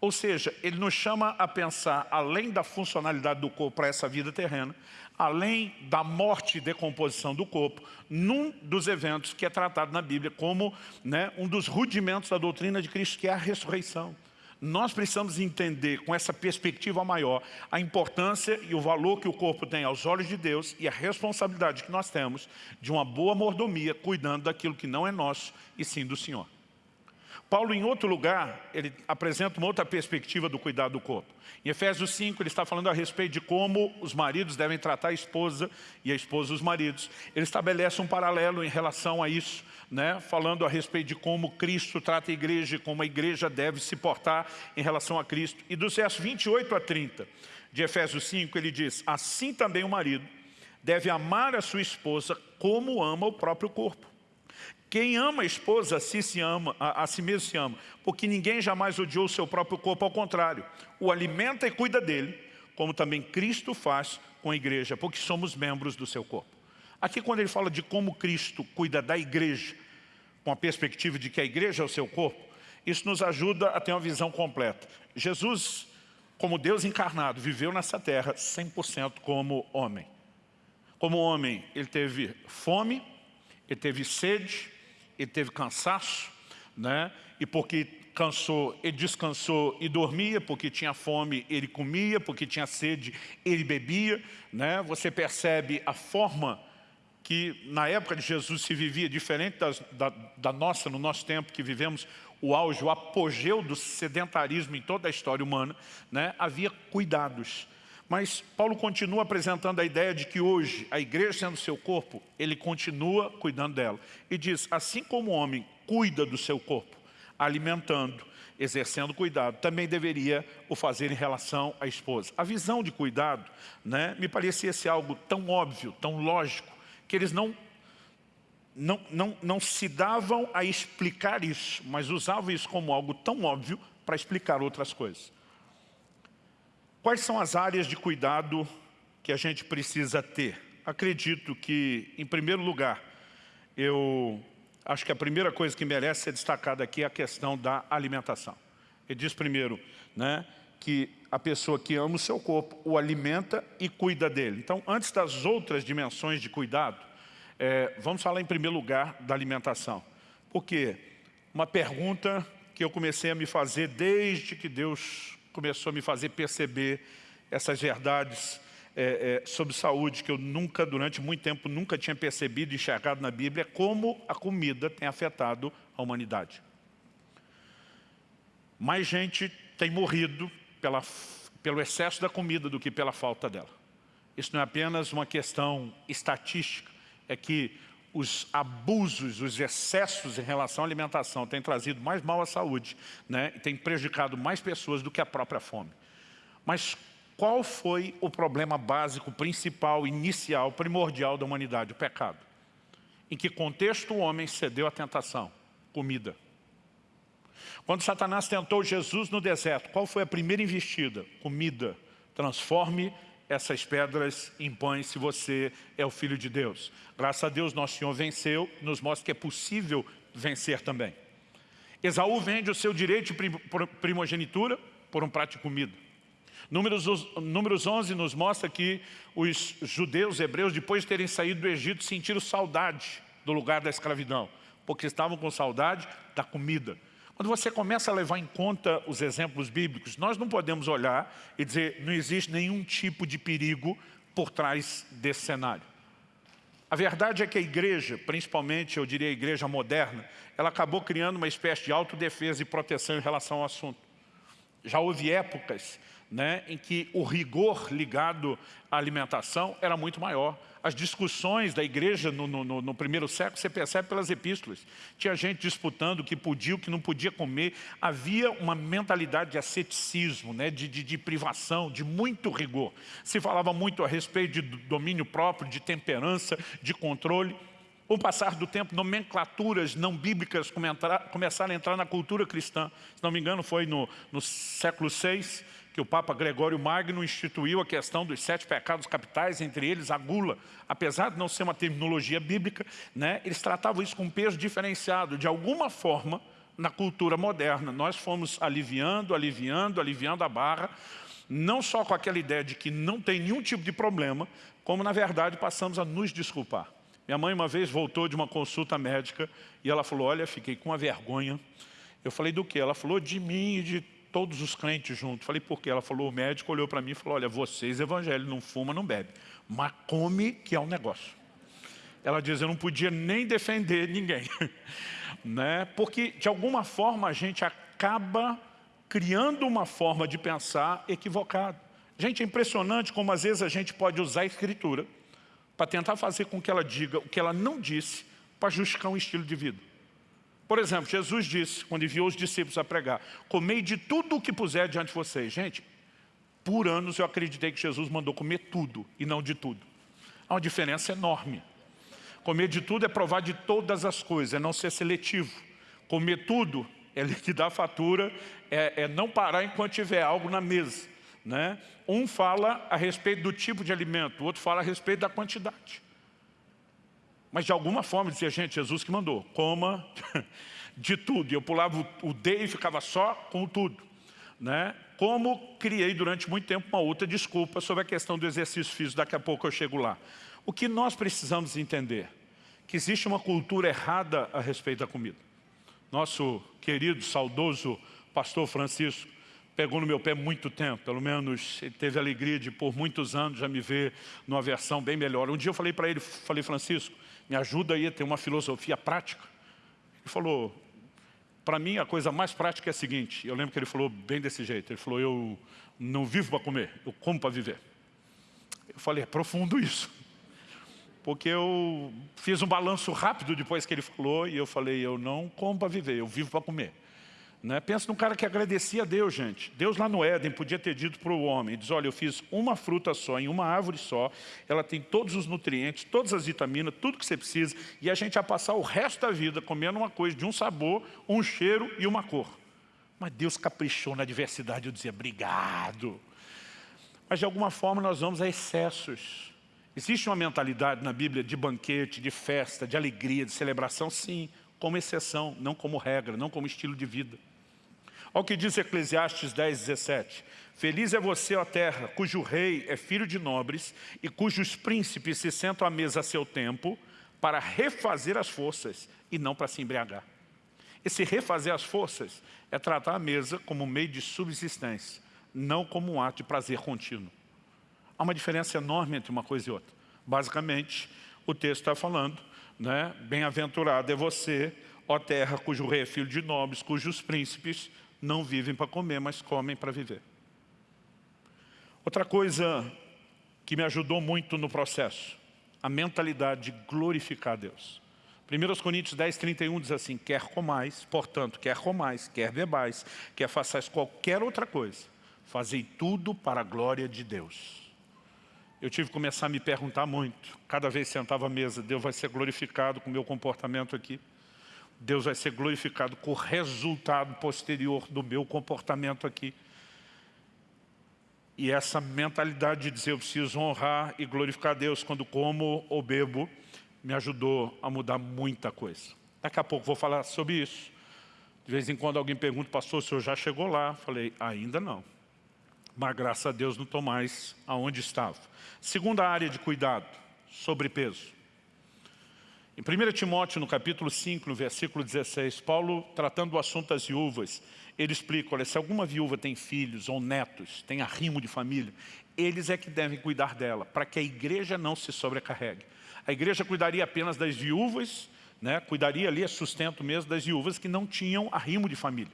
Ou seja, ele nos chama a pensar, além da funcionalidade do corpo para essa vida terrena, além da morte e decomposição do corpo, num dos eventos que é tratado na Bíblia como né, um dos rudimentos da doutrina de Cristo, que é a ressurreição. Nós precisamos entender com essa perspectiva maior a importância e o valor que o corpo tem aos olhos de Deus e a responsabilidade que nós temos de uma boa mordomia, cuidando daquilo que não é nosso e sim do Senhor. Paulo, em outro lugar, ele apresenta uma outra perspectiva do cuidado do corpo. Em Efésios 5, ele está falando a respeito de como os maridos devem tratar a esposa e a esposa os maridos. Ele estabelece um paralelo em relação a isso né, falando a respeito de como Cristo trata a igreja, como a igreja deve se portar em relação a Cristo. E dos versos 28 a 30 de Efésios 5, ele diz, assim também o marido deve amar a sua esposa como ama o próprio corpo. Quem ama a esposa, a si, se ama, a, a si mesmo se ama, porque ninguém jamais odiou o seu próprio corpo, ao contrário, o alimenta e cuida dele, como também Cristo faz com a igreja, porque somos membros do seu corpo. Aqui quando ele fala de como Cristo cuida da igreja, com a perspectiva de que a igreja é o seu corpo, isso nos ajuda a ter uma visão completa. Jesus, como Deus encarnado, viveu nessa terra 100% como homem. Como homem, ele teve fome, ele teve sede, ele teve cansaço, né? e porque cansou, ele descansou e dormia, porque tinha fome, ele comia, porque tinha sede, ele bebia. Né? Você percebe a forma que na época de Jesus se vivia diferente das, da, da nossa, no nosso tempo que vivemos o auge, o apogeu do sedentarismo em toda a história humana, né, havia cuidados. Mas Paulo continua apresentando a ideia de que hoje, a igreja sendo seu corpo, ele continua cuidando dela. E diz, assim como o homem cuida do seu corpo, alimentando, exercendo cuidado, também deveria o fazer em relação à esposa. A visão de cuidado né, me parecia ser algo tão óbvio, tão lógico, que eles não, não, não, não se davam a explicar isso, mas usavam isso como algo tão óbvio para explicar outras coisas. Quais são as áreas de cuidado que a gente precisa ter? Acredito que, em primeiro lugar, eu acho que a primeira coisa que merece ser destacada aqui é a questão da alimentação. Ele diz primeiro né, que a pessoa que ama o seu corpo o alimenta e cuida dele. Então, antes das outras dimensões de cuidado, é, vamos falar em primeiro lugar da alimentação. Por quê? Uma pergunta que eu comecei a me fazer desde que Deus começou a me fazer perceber essas verdades é, é, sobre saúde que eu nunca, durante muito tempo, nunca tinha percebido e enxergado na Bíblia, é como a comida tem afetado a humanidade. Mais gente tem morrido pela, pelo excesso da comida do que pela falta dela. Isso não é apenas uma questão estatística, é que os abusos, os excessos em relação à alimentação têm trazido mais mal à saúde, né? e têm prejudicado mais pessoas do que a própria fome. Mas qual foi o problema básico, principal, inicial, primordial da humanidade? O pecado. Em que contexto o homem cedeu à tentação? Comida. Quando Satanás tentou Jesus no deserto, qual foi a primeira investida? Comida. Transforme essas pedras em pães se você é o Filho de Deus. Graças a Deus, nosso Senhor venceu, nos mostra que é possível vencer também. Esaú vende o seu direito de primogenitura por um prato de comida. Números, números 11 nos mostra que os judeus, hebreus, depois de terem saído do Egito, sentiram saudade do lugar da escravidão, porque estavam com saudade da comida. Quando você começa a levar em conta os exemplos bíblicos, nós não podemos olhar e dizer não existe nenhum tipo de perigo por trás desse cenário. A verdade é que a igreja, principalmente eu diria a igreja moderna, ela acabou criando uma espécie de autodefesa e proteção em relação ao assunto. Já houve épocas né, em que o rigor ligado à alimentação era muito maior as discussões da igreja no, no, no, primeiro século, você percebe pelas epístolas. Tinha gente disputando o que podia, o que não podia comer. Havia uma mentalidade de asceticismo, né, de, de, de privação, de muito rigor. Se falava muito a respeito de domínio próprio, de temperança, de controle. Com o passar do tempo, nomenclaturas não bíblicas começaram a entrar na cultura cristã. Se não me engano, foi no, no século VI, que o Papa Gregório Magno instituiu a questão dos sete pecados capitais, entre eles a gula. Apesar de não ser uma terminologia bíblica, né, eles tratavam isso com um peso diferenciado. De alguma forma, na cultura moderna, nós fomos aliviando, aliviando, aliviando a barra, não só com aquela ideia de que não tem nenhum tipo de problema, como na verdade passamos a nos desculpar. Minha mãe uma vez voltou de uma consulta médica e ela falou, olha, fiquei com uma vergonha. Eu falei, do que? Ela falou, de mim e de todos os crentes juntos. Falei, por quê? Ela falou, o médico olhou para mim e falou, olha, vocês evangélicos não fuma, não bebe, mas come que é um negócio. Ela diz, eu não podia nem defender ninguém. né? Porque, de alguma forma, a gente acaba criando uma forma de pensar equivocada. Gente, é impressionante como às vezes a gente pode usar a escritura para tentar fazer com que ela diga o que ela não disse para justificar um estilo de vida. Por exemplo, Jesus disse, quando enviou os discípulos a pregar, comei de tudo o que puser diante de vocês. Gente, por anos eu acreditei que Jesus mandou comer tudo e não de tudo. Há uma diferença enorme. Comer de tudo é provar de todas as coisas, é não ser seletivo. Comer tudo é liquidar a fatura, é, é não parar enquanto tiver algo na mesa. Né? Um fala a respeito do tipo de alimento, o outro fala a respeito da quantidade. Mas de alguma forma dizia, gente, Jesus que mandou, coma de tudo. E eu pulava o D e ficava só com o tudo. Né? Como criei durante muito tempo uma outra desculpa sobre a questão do exercício físico, daqui a pouco eu chego lá. O que nós precisamos entender? Que existe uma cultura errada a respeito da comida. Nosso querido, saudoso pastor Francisco, pegou no meu pé muito tempo, pelo menos ele teve a alegria de por muitos anos já me ver numa versão bem melhor. Um dia eu falei para ele, falei, Francisco, me ajuda aí a ter uma filosofia prática. Ele falou, para mim a coisa mais prática é a seguinte, eu lembro que ele falou bem desse jeito, ele falou, eu não vivo para comer, eu como para viver. Eu falei, é profundo isso. Porque eu fiz um balanço rápido depois que ele falou e eu falei, eu não como para viver, eu vivo para comer. Né? Pensa num cara que agradecia a Deus, gente. Deus lá no Éden podia ter dito para o homem, diz, olha, eu fiz uma fruta só, em uma árvore só, ela tem todos os nutrientes, todas as vitaminas, tudo que você precisa, e a gente ia passar o resto da vida comendo uma coisa de um sabor, um cheiro e uma cor. Mas Deus caprichou na diversidade, eu dizia, obrigado. Mas de alguma forma nós vamos a excessos. Existe uma mentalidade na Bíblia de banquete, de festa, de alegria, de celebração, sim, como exceção, não como regra, não como estilo de vida. Olha o que diz Eclesiastes 10, 17. Feliz é você, ó terra, cujo rei é filho de nobres e cujos príncipes se sentam à mesa a seu tempo para refazer as forças e não para se embriagar. Esse refazer as forças é tratar a mesa como meio de subsistência, não como um ato de prazer contínuo. Há uma diferença enorme entre uma coisa e outra. Basicamente, o texto está falando, né? bem-aventurado é você, ó terra, cujo rei é filho de nobres, cujos príncipes não vivem para comer, mas comem para viver. Outra coisa que me ajudou muito no processo, a mentalidade de glorificar a Deus. 1 Coríntios 10, 31 diz assim, quer comais, portanto, quer comais, quer bebais, quer façais qualquer outra coisa, fazei tudo para a glória de Deus. Eu tive que começar a me perguntar muito, cada vez sentava à mesa, Deus vai ser glorificado com o meu comportamento aqui. Deus vai ser glorificado com o resultado posterior do meu comportamento aqui. E essa mentalidade de dizer eu preciso honrar e glorificar Deus quando como ou bebo, me ajudou a mudar muita coisa. Daqui a pouco vou falar sobre isso. De vez em quando alguém pergunta, pastor, o senhor já chegou lá? Falei, ainda não. Mas graças a Deus não estou mais aonde estava. Segunda área de cuidado, sobrepeso. Em 1 Timóteo, no capítulo 5, no versículo 16, Paulo, tratando do assunto das viúvas, ele explica, olha, se alguma viúva tem filhos ou netos, tem arrimo de família, eles é que devem cuidar dela, para que a igreja não se sobrecarregue. A igreja cuidaria apenas das viúvas, né, cuidaria ali, a sustento mesmo das viúvas que não tinham arrimo de família.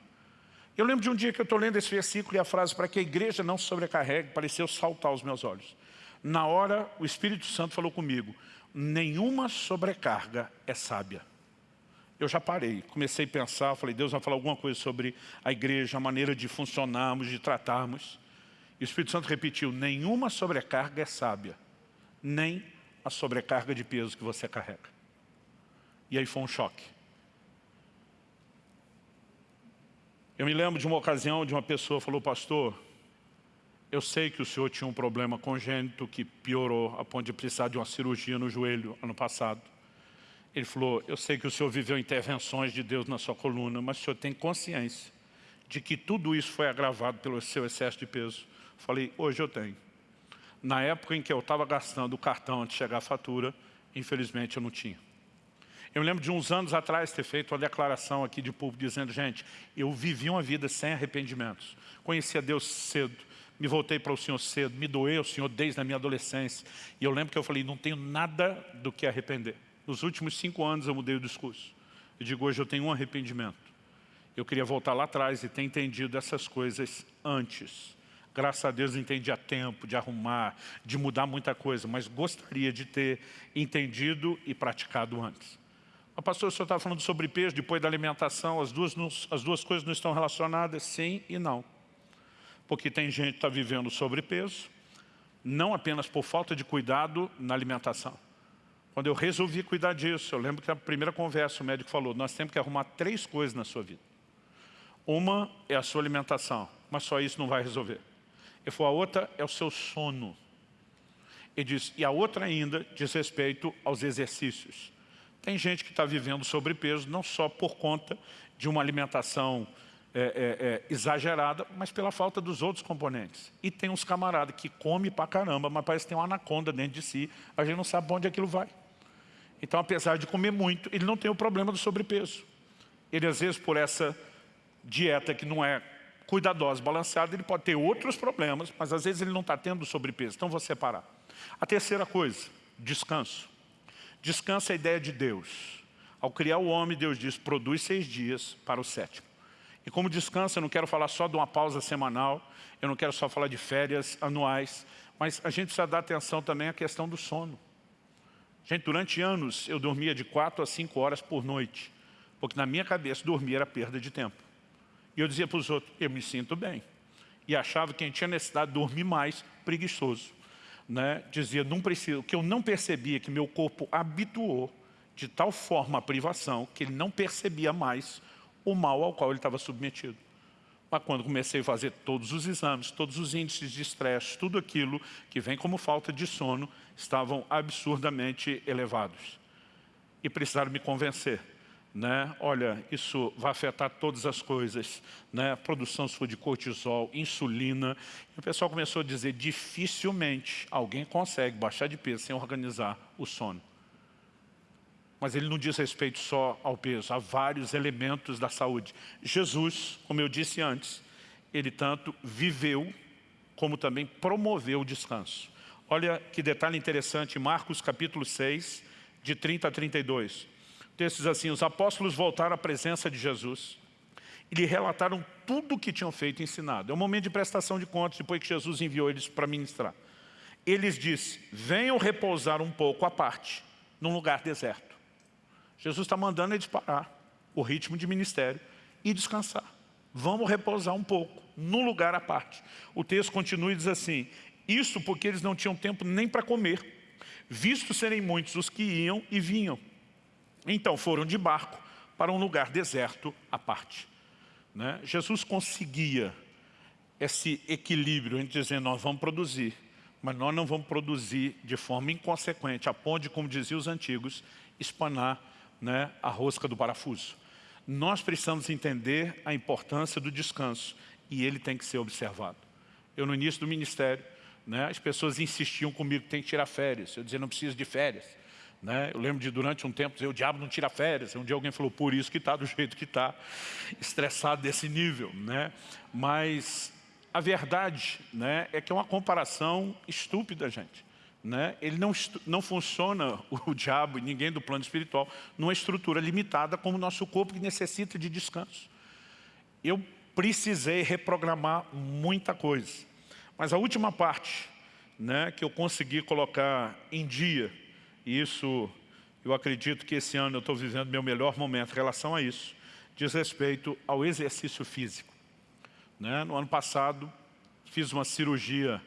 Eu lembro de um dia que eu estou lendo esse versículo e a frase, para que a igreja não se sobrecarregue, pareceu saltar aos meus olhos. Na hora, o Espírito Santo falou comigo, nenhuma sobrecarga é sábia. Eu já parei, comecei a pensar, falei, Deus vai falar alguma coisa sobre a igreja, a maneira de funcionarmos, de tratarmos. E o Espírito Santo repetiu, nenhuma sobrecarga é sábia, nem a sobrecarga de peso que você carrega. E aí foi um choque. Eu me lembro de uma ocasião de uma pessoa falou, pastor, eu sei que o senhor tinha um problema congênito que piorou a ponto de precisar de uma cirurgia no joelho ano passado. Ele falou, eu sei que o senhor viveu intervenções de Deus na sua coluna, mas o senhor tem consciência de que tudo isso foi agravado pelo seu excesso de peso. Falei, hoje eu tenho. Na época em que eu estava gastando o cartão antes de chegar a fatura, infelizmente eu não tinha. Eu lembro de uns anos atrás ter feito uma declaração aqui de público dizendo, gente, eu vivi uma vida sem arrependimentos. Conhecia Deus cedo, me voltei para o Senhor cedo, me doei ao Senhor desde a minha adolescência. E eu lembro que eu falei, não tenho nada do que arrepender. Nos últimos cinco anos eu mudei o discurso. Eu digo, hoje eu tenho um arrependimento. Eu queria voltar lá atrás e ter entendido essas coisas antes. Graças a Deus entendi a tempo de arrumar, de mudar muita coisa, mas gostaria de ter entendido e praticado antes. A pastor, o senhor estava falando sobre peso, depois da alimentação, as duas, as duas coisas não estão relacionadas? Sim e não porque tem gente que está vivendo sobrepeso, não apenas por falta de cuidado na alimentação. Quando eu resolvi cuidar disso, eu lembro que na primeira conversa o médico falou, nós temos que arrumar três coisas na sua vida. Uma é a sua alimentação, mas só isso não vai resolver. Ele falou, a outra é o seu sono. Ele diz, e a outra ainda diz respeito aos exercícios. Tem gente que está vivendo sobrepeso não só por conta de uma alimentação é, é, é, exagerada, mas pela falta dos outros componentes. E tem uns camaradas que come pra caramba, mas parece que tem uma anaconda dentro de si, a gente não sabe para onde aquilo vai. Então, apesar de comer muito, ele não tem o problema do sobrepeso. Ele, às vezes, por essa dieta que não é cuida da dose balanceada, ele pode ter outros problemas, mas às vezes ele não está tendo sobrepeso, então vou separar. A terceira coisa, descanso. Descanso é a ideia de Deus. Ao criar o homem, Deus diz, produz seis dias para o sétimo. E como descanso, eu não quero falar só de uma pausa semanal, eu não quero só falar de férias anuais, mas a gente precisa dar atenção também à questão do sono. Gente, durante anos eu dormia de quatro a cinco horas por noite, porque na minha cabeça dormir era perda de tempo. E eu dizia para os outros, eu me sinto bem. E achava que quem tinha necessidade de dormir mais, preguiçoso. Né? Dizia, não preciso, que eu não percebia que meu corpo habituou de tal forma a privação que ele não percebia mais o mal ao qual ele estava submetido. Mas quando comecei a fazer todos os exames, todos os índices de estresse, tudo aquilo que vem como falta de sono, estavam absurdamente elevados. E precisaram me convencer. Né? Olha, isso vai afetar todas as coisas, né? produção sua de cortisol, insulina. E o pessoal começou a dizer, dificilmente alguém consegue baixar de peso sem organizar o sono. Mas ele não diz respeito só ao peso, há vários elementos da saúde. Jesus, como eu disse antes, ele tanto viveu como também promoveu o descanso. Olha que detalhe interessante, Marcos capítulo 6, de 30 a 32. O texto diz assim, os apóstolos voltaram à presença de Jesus e lhe relataram tudo o que tinham feito e ensinado. É um momento de prestação de contas, depois que Jesus enviou eles para ministrar. Eles disse, venham repousar um pouco à parte, num lugar deserto. Jesus está mandando eles parar o ritmo de ministério e descansar. Vamos repousar um pouco, num lugar à parte. O texto continua e diz assim, isso porque eles não tinham tempo nem para comer, visto serem muitos os que iam e vinham. Então foram de barco para um lugar deserto à parte. Né? Jesus conseguia esse equilíbrio entre dizer, nós vamos produzir, mas nós não vamos produzir de forma inconsequente, a ponto de, como diziam os antigos, espanar né, a rosca do parafuso. Nós precisamos entender a importância do descanso e ele tem que ser observado. Eu, no início do ministério, né, as pessoas insistiam comigo que tem que tirar férias. Eu dizia, não preciso de férias. Né? Eu lembro de, durante um tempo, dizer, o diabo não tira férias. Um dia alguém falou, por isso que está do jeito que está, estressado desse nível. Né? Mas a verdade né, é que é uma comparação estúpida, gente. Né? Ele não, não funciona, o diabo e ninguém do plano espiritual, numa estrutura limitada como o nosso corpo que necessita de descanso. Eu precisei reprogramar muita coisa. Mas a última parte né, que eu consegui colocar em dia, e isso eu acredito que esse ano eu estou vivendo meu melhor momento em relação a isso, diz respeito ao exercício físico. Né? No ano passado, fiz uma cirurgia,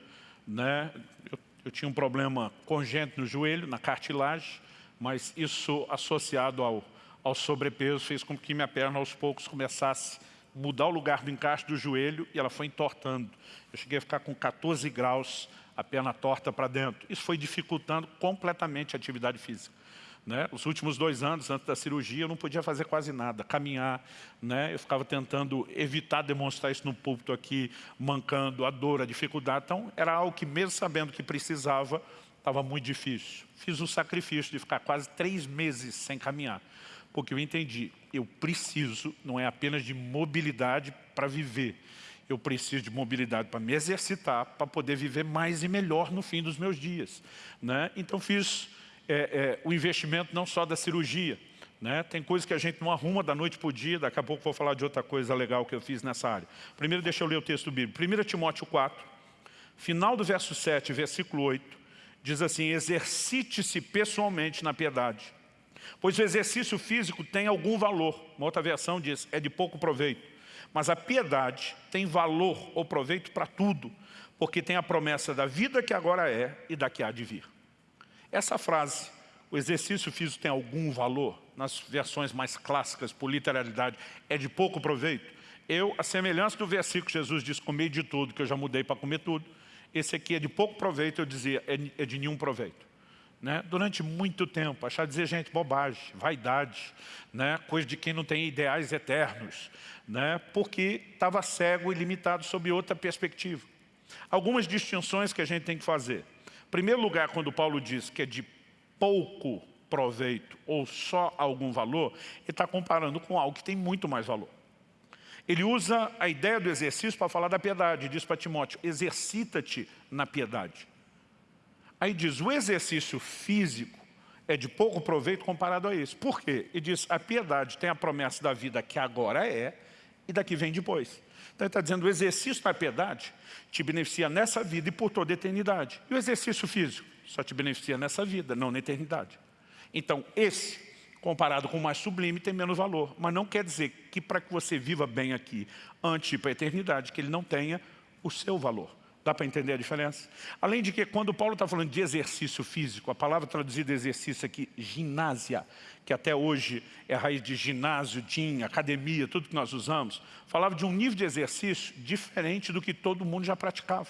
né? eu eu tinha um problema congênito no joelho, na cartilagem, mas isso associado ao, ao sobrepeso fez com que minha perna aos poucos começasse a mudar o lugar do encaixe do joelho e ela foi entortando. Eu cheguei a ficar com 14 graus, a perna torta para dentro. Isso foi dificultando completamente a atividade física. Né? Os últimos dois anos, antes da cirurgia, eu não podia fazer quase nada, caminhar. Né? Eu ficava tentando evitar demonstrar isso no púlpito aqui, mancando a dor, a dificuldade. Então, era algo que, mesmo sabendo que precisava, estava muito difícil. Fiz o sacrifício de ficar quase três meses sem caminhar, porque eu entendi, eu preciso, não é apenas de mobilidade para viver, eu preciso de mobilidade para me exercitar, para poder viver mais e melhor no fim dos meus dias. Né? Então, fiz é, é, o investimento não só da cirurgia. Né? Tem coisas que a gente não arruma da noite para o dia, daqui a pouco vou falar de outra coisa legal que eu fiz nessa área. Primeiro deixa eu ler o texto bíblico. 1 Timóteo 4, final do verso 7, versículo 8, diz assim, exercite-se pessoalmente na piedade, pois o exercício físico tem algum valor. Uma outra versão diz, é de pouco proveito. Mas a piedade tem valor ou proveito para tudo, porque tem a promessa da vida que agora é e da que há de vir. Essa frase, o exercício físico tem algum valor, nas versões mais clássicas, por literalidade, é de pouco proveito. Eu, a semelhança do versículo que Jesus diz, comer de tudo, que eu já mudei para comer tudo, esse aqui é de pouco proveito, eu dizia, é, é de nenhum proveito. Né? Durante muito tempo, achar dizer, gente, bobagem, vaidade, né? coisa de quem não tem ideais eternos, né? porque estava cego e limitado sob outra perspectiva. Algumas distinções que a gente tem que fazer primeiro lugar, quando Paulo diz que é de pouco proveito ou só algum valor, ele está comparando com algo que tem muito mais valor. Ele usa a ideia do exercício para falar da piedade. Diz para Timóteo, exercita-te na piedade. Aí diz, o exercício físico é de pouco proveito comparado a isso. Por quê? E diz, a piedade tem a promessa da vida que agora é e da que vem depois. Então ele está dizendo, o exercício da piedade te beneficia nessa vida e por toda a eternidade. E o exercício físico só te beneficia nessa vida, não na eternidade. Então esse, comparado com o mais sublime, tem menos valor. Mas não quer dizer que para que você viva bem aqui, antes de ir para a eternidade, que ele não tenha o seu valor. Dá para entender a diferença? Além de que, quando Paulo está falando de exercício físico, a palavra traduzida exercício aqui, ginásia, que até hoje é a raiz de ginásio, gym, academia, tudo que nós usamos, falava de um nível de exercício diferente do que todo mundo já praticava.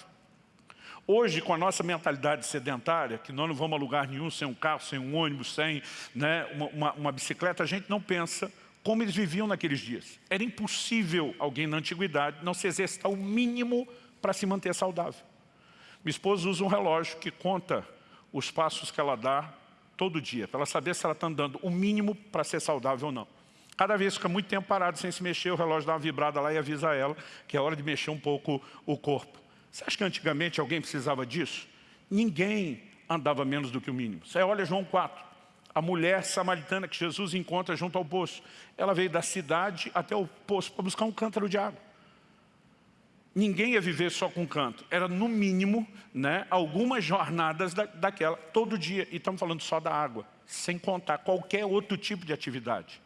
Hoje, com a nossa mentalidade sedentária, que nós não vamos a lugar nenhum sem um carro, sem um ônibus, sem né, uma, uma, uma bicicleta, a gente não pensa como eles viviam naqueles dias. Era impossível alguém na antiguidade não se exercitar o mínimo para se manter saudável. Minha esposa usa um relógio que conta os passos que ela dá todo dia, para ela saber se ela está andando o mínimo para ser saudável ou não. Cada vez fica muito tempo parado sem se mexer, o relógio dá uma vibrada lá e avisa ela que é hora de mexer um pouco o corpo. Você acha que antigamente alguém precisava disso? Ninguém andava menos do que o mínimo. Você olha João 4, a mulher samaritana que Jesus encontra junto ao poço. Ela veio da cidade até o poço para buscar um cântaro de água ninguém ia viver só com canto. Era, no mínimo, né, algumas jornadas da, daquela, todo dia. E estamos falando só da água, sem contar qualquer outro tipo de atividade.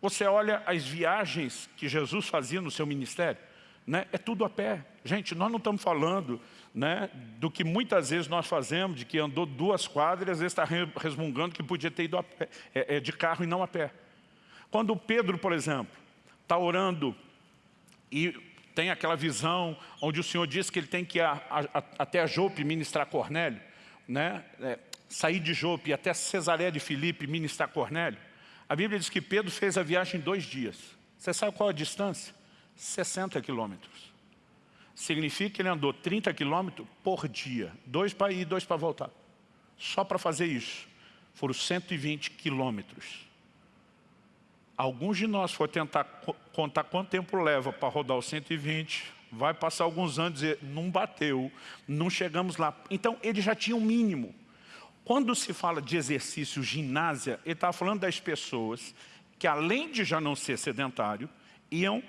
Você olha as viagens que Jesus fazia no seu ministério, né, é tudo a pé. Gente, nós não estamos falando né, do que muitas vezes nós fazemos, de que andou duas quadras e às vezes está resmungando que podia ter ido pé, é, é, de carro e não a pé. Quando Pedro, por exemplo, está orando e tem aquela visão onde o Senhor diz que ele tem que ir a, a, até a Jope ministrar Cornélio, né? É, sair de Jope até Cesaré de Filipe ministrar Cornélio. A Bíblia diz que Pedro fez a viagem em dois dias. Você sabe qual a distância? 60 quilômetros. Significa que ele andou 30 quilômetros por dia. Dois para ir, dois para voltar. Só para fazer isso. Foram 120 quilômetros. Alguns de nós for tentar contar quanto tempo leva para rodar o 120, vai passar alguns anos e não bateu, não chegamos lá. Então, ele já tinha um mínimo. Quando se fala de exercício ginásia, ele está falando das pessoas que, além de já não ser sedentário, iam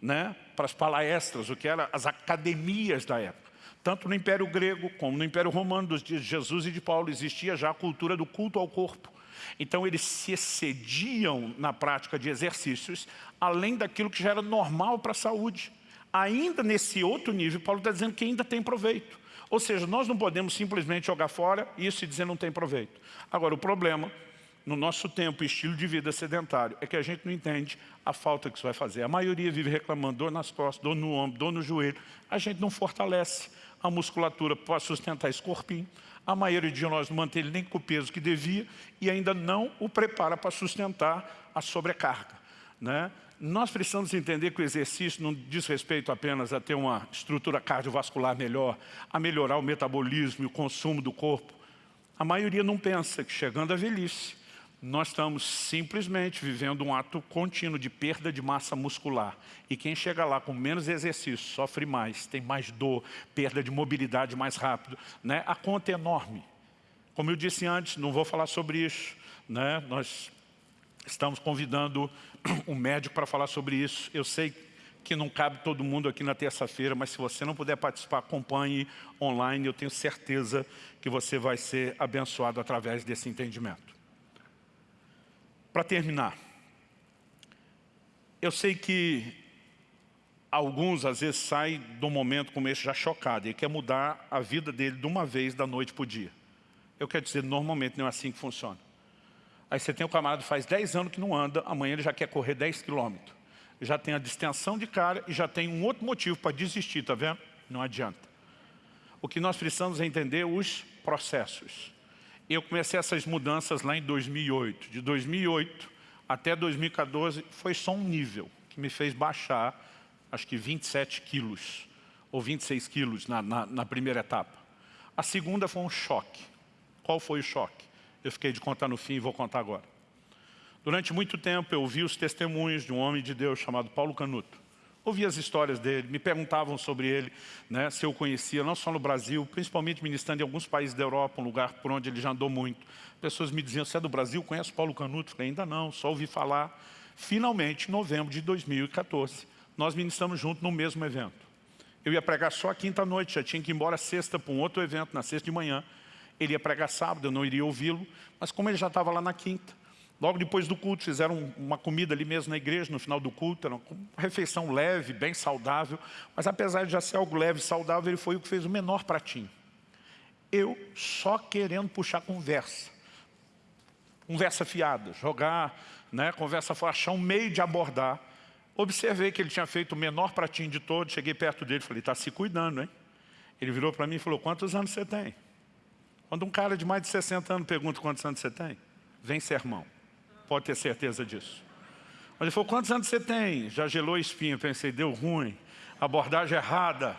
né, para as palestras, o que eram as academias da época. Tanto no Império Grego como no Império Romano, dos dias de Jesus e de Paulo, existia já a cultura do culto ao corpo. Então eles se excediam na prática de exercícios, além daquilo que já era normal para a saúde. Ainda nesse outro nível, Paulo está dizendo que ainda tem proveito. Ou seja, nós não podemos simplesmente jogar fora isso e dizer não tem proveito. Agora, o problema, no nosso tempo estilo de vida sedentário, é que a gente não entende a falta que isso vai fazer. A maioria vive reclamando dor nas costas, dor no ombro, dor no joelho. A gente não fortalece a musculatura para sustentar esse corpinho. A maioria de nós não mantém ele nem com o peso que devia e ainda não o prepara para sustentar a sobrecarga. Né? Nós precisamos entender que o exercício não diz respeito apenas a ter uma estrutura cardiovascular melhor, a melhorar o metabolismo e o consumo do corpo. A maioria não pensa que chegando à velhice, nós estamos simplesmente vivendo um ato contínuo de perda de massa muscular. E quem chega lá com menos exercício sofre mais, tem mais dor, perda de mobilidade mais rápido. Né? A conta é enorme. Como eu disse antes, não vou falar sobre isso. Né? Nós estamos convidando um médico para falar sobre isso. Eu sei que não cabe todo mundo aqui na terça-feira, mas se você não puder participar, acompanhe online. Eu tenho certeza que você vai ser abençoado através desse entendimento. Para terminar, eu sei que alguns às vezes saem de um momento como esse já chocado e quer mudar a vida dele de uma vez, da noite para o dia. Eu quero dizer, normalmente não é assim que funciona. Aí você tem um camarada faz 10 anos que não anda, amanhã ele já quer correr 10 quilômetros. Já tem a distensão de cara e já tem um outro motivo para desistir, tá vendo? Não adianta. O que nós precisamos é entender os processos eu comecei essas mudanças lá em 2008. De 2008 até 2014 foi só um nível que me fez baixar, acho que 27 quilos, ou 26 quilos na, na, na primeira etapa. A segunda foi um choque. Qual foi o choque? Eu fiquei de contar no fim e vou contar agora. Durante muito tempo eu ouvi os testemunhos de um homem de Deus chamado Paulo Canuto, Ouvi as histórias dele, me perguntavam sobre ele, né, se eu conhecia, não só no Brasil, principalmente ministrando em alguns países da Europa, um lugar por onde ele já andou muito. Pessoas me diziam, você é do Brasil, conhece Paulo Canuto? falei, ainda não, só ouvi falar. Finalmente, em novembro de 2014, nós ministramos juntos no mesmo evento. Eu ia pregar só a quinta-noite, já tinha que ir embora sexta para um outro evento, na sexta de manhã. Ele ia pregar sábado, eu não iria ouvi-lo, mas como ele já estava lá na quinta, Logo depois do culto, fizeram uma comida ali mesmo na igreja, no final do culto, era uma refeição leve, bem saudável, mas apesar de já ser algo leve e saudável, ele foi o que fez o menor pratinho. Eu só querendo puxar conversa, conversa fiada, jogar, né, conversa fora, achar um meio de abordar. Observei que ele tinha feito o menor pratinho de todos, cheguei perto dele e falei, está se cuidando, hein? Ele virou para mim e falou, quantos anos você tem? Quando um cara de mais de 60 anos pergunta quantos anos você tem, vem sermão pode ter certeza disso. Ele falou, quantos anos você tem? Já gelou espinha, pensei, deu ruim, abordagem errada,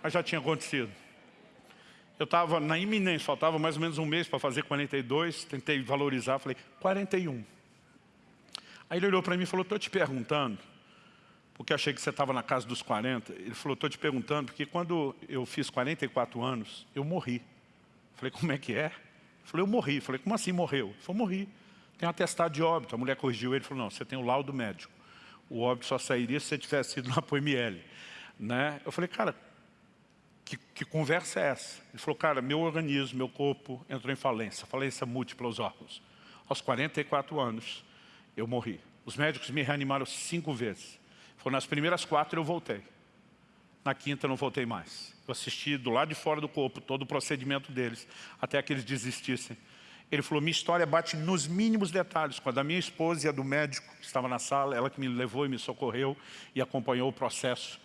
mas já tinha acontecido. Eu estava na iminência, faltava mais ou menos um mês para fazer 42, tentei valorizar, falei, 41. Aí ele olhou para mim e falou, estou te perguntando, porque achei que você estava na casa dos 40. Ele falou, estou te perguntando, porque quando eu fiz 44 anos, eu morri. Falei, como é que é? Falou, eu morri. Falei, como assim morreu? Ele morri. Tem um atestado de óbito. A mulher corrigiu ele e falou, não, você tem o laudo médico. O óbito só sairia se você tivesse ido na POML. Né? Eu falei, cara, que, que, conversa é essa? Ele falou, cara, meu organismo, meu corpo entrou em falência, falência múltipla aos órgãos. Aos 44 anos, eu morri. Os médicos me reanimaram cinco vezes. Foi nas primeiras quatro eu voltei. Na quinta eu não voltei mais. Eu assisti do lado de fora do corpo todo o procedimento deles, até que eles desistissem. Ele falou, minha história bate nos mínimos detalhes. Quando a minha esposa e a do médico, que estava na sala, ela que me levou e me socorreu e acompanhou o processo.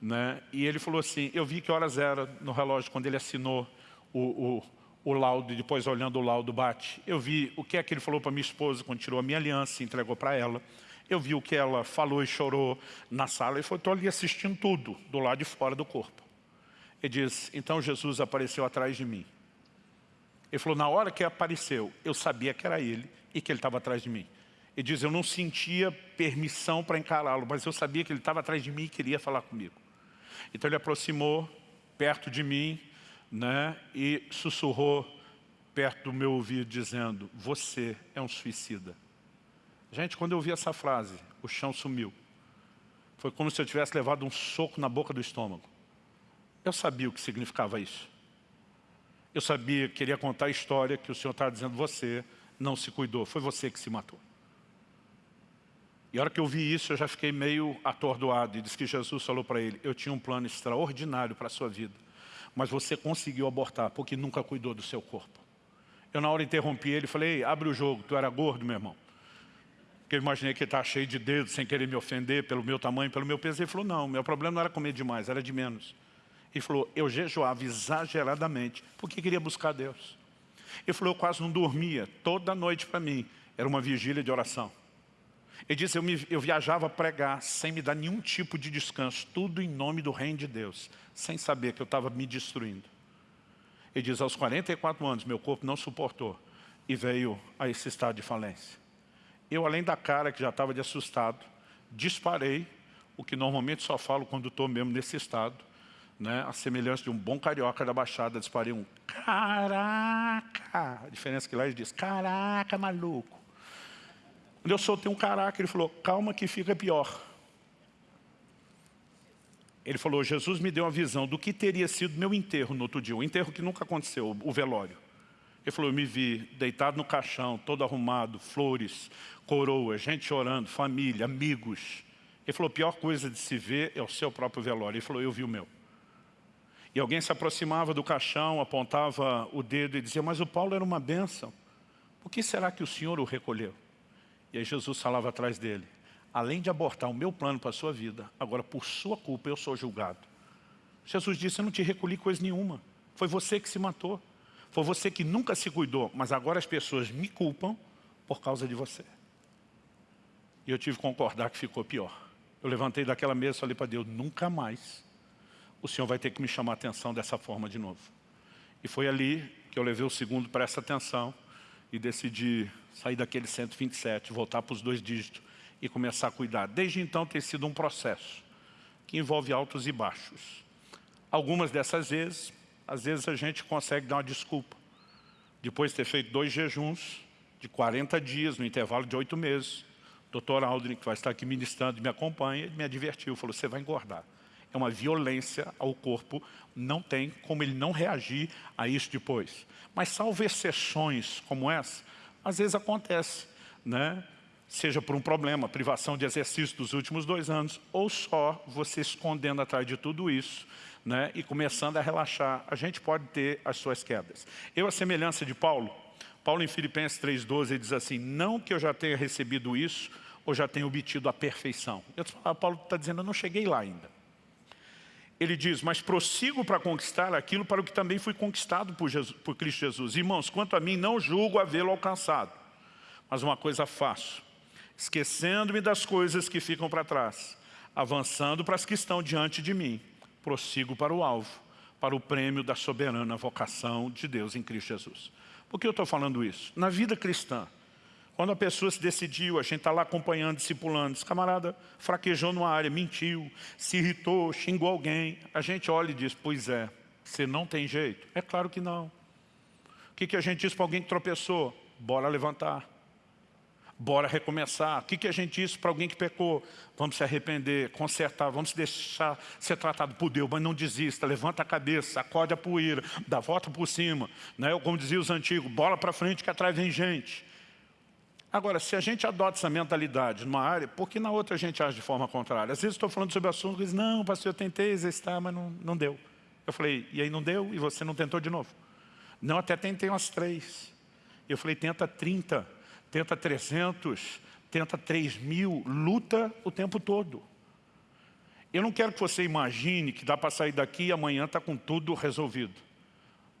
Né? E ele falou assim, eu vi que horas era no relógio quando ele assinou o, o, o laudo, e depois olhando o laudo bate. Eu vi o que é que ele falou para minha esposa quando tirou a minha aliança e entregou para ela. Eu vi o que ela falou e chorou na sala. Ele falou, estou ali assistindo tudo, do lado de fora do corpo. Ele diz, então Jesus apareceu atrás de mim. Ele falou, na hora que apareceu, eu sabia que era ele e que ele estava atrás de mim. Ele diz, eu não sentia permissão para encará-lo, mas eu sabia que ele estava atrás de mim e queria falar comigo. Então ele aproximou perto de mim né, e sussurrou perto do meu ouvido, dizendo, você é um suicida. Gente, quando eu ouvi essa frase, o chão sumiu. Foi como se eu tivesse levado um soco na boca do estômago. Eu sabia o que significava isso. Eu sabia, queria contar a história que o Senhor estava dizendo, você não se cuidou, foi você que se matou. E a hora que eu vi isso, eu já fiquei meio atordoado e disse que Jesus falou para ele, eu tinha um plano extraordinário para a sua vida, mas você conseguiu abortar porque nunca cuidou do seu corpo. Eu na hora interrompi ele e falei, abre o jogo, tu era gordo, meu irmão. Porque eu imaginei que ele estava cheio de dedos, sem querer me ofender pelo meu tamanho, pelo meu peso. Ele falou, não, meu problema não era comer demais, era de menos. Ele falou, eu jejuava exageradamente, porque queria buscar Deus. Ele falou, eu quase não dormia, toda noite para mim, era uma vigília de oração. Ele disse, eu, me, eu viajava a pregar sem me dar nenhum tipo de descanso, tudo em nome do reino de Deus, sem saber que eu estava me destruindo. Ele diz, aos 44 anos, meu corpo não suportou e veio a esse estado de falência. Eu, além da cara que já estava de assustado, disparei, o que normalmente só falo quando estou mesmo nesse estado, né, a semelhança de um bom carioca da Baixada, disparei um caraca. A diferença é que lá ele diz, caraca, maluco. Quando eu soltei um caraca, ele falou, calma que fica pior. Ele falou, Jesus me deu uma visão do que teria sido meu enterro no outro dia, o enterro que nunca aconteceu, o velório. Ele falou, eu me vi deitado no caixão, todo arrumado, flores, coroa, gente chorando, família, amigos. Ele falou, a pior coisa de se ver é o seu próprio velório. Ele falou, eu vi o meu. E alguém se aproximava do caixão, apontava o dedo e dizia, mas o Paulo era uma bênção. Por que será que o Senhor o recolheu? E aí Jesus falava atrás dele, além de abortar o meu plano para a sua vida, agora por sua culpa eu sou julgado. Jesus disse, eu não te recolhi coisa nenhuma. Foi você que se matou. Foi você que nunca se cuidou, mas agora as pessoas me culpam por causa de você. E eu tive que concordar que ficou pior. Eu levantei daquela mesa e falei para Deus, nunca mais o Senhor vai ter que me chamar a atenção dessa forma de novo. E foi ali que eu levei o segundo para essa atenção e decidi sair daquele 127, voltar para os dois dígitos e começar a cuidar. Desde então tem sido um processo que envolve altos e baixos. Algumas dessas vezes, às vezes a gente consegue dar uma desculpa. Depois de ter feito dois jejuns de 40 dias, no intervalo de oito meses, o doutor Aldrin, que vai estar aqui ministrando, me acompanha, me advertiu, falou, você vai engordar. É uma violência ao corpo, não tem como ele não reagir a isso depois. Mas salvo exceções como essa, às vezes acontece, né? seja por um problema, privação de exercício dos últimos dois anos, ou só você escondendo atrás de tudo isso né, e começando a relaxar, a gente pode ter as suas quedas. Eu, a semelhança de Paulo, Paulo em Filipenses 3,12, diz assim, não que eu já tenha recebido isso, ou já tenha obtido a perfeição. Eu, Paulo está dizendo, eu não cheguei lá ainda. Ele diz, mas prossigo para conquistar aquilo para o que também fui conquistado por, Jesus, por Cristo Jesus. Irmãos, quanto a mim, não julgo havê-lo alcançado, mas uma coisa faço, esquecendo-me das coisas que ficam para trás, avançando para as que estão diante de mim, prossigo para o alvo, para o prêmio da soberana vocação de Deus em Cristo Jesus. Por que eu estou falando isso? Na vida cristã, quando a pessoa se decidiu, a gente está lá acompanhando, discipulando, esse camarada fraquejou numa área, mentiu, se irritou, xingou alguém, a gente olha e diz, pois é, você não tem jeito? É claro que não. O que, que a gente diz para alguém que tropeçou? Bora levantar bora recomeçar. O que, que a gente disse para alguém que pecou? Vamos se arrepender, consertar, vamos deixar ser tratado por Deus, mas não desista, levanta a cabeça, acorde a poeira, dá volta por cima. Né? Como diziam os antigos, bola para frente que atrás vem gente. Agora, se a gente adota essa mentalidade numa área, por que na outra a gente age de forma contrária? Às vezes estou falando sobre assunto e diz, não, pastor, eu tentei exercitar, mas não, não deu. Eu falei, e aí não deu? E você não tentou de novo? Não, até tentei umas três. Eu falei, tenta 30 tenta 300, tenta 3 mil, luta o tempo todo. Eu não quero que você imagine que dá para sair daqui e amanhã está com tudo resolvido.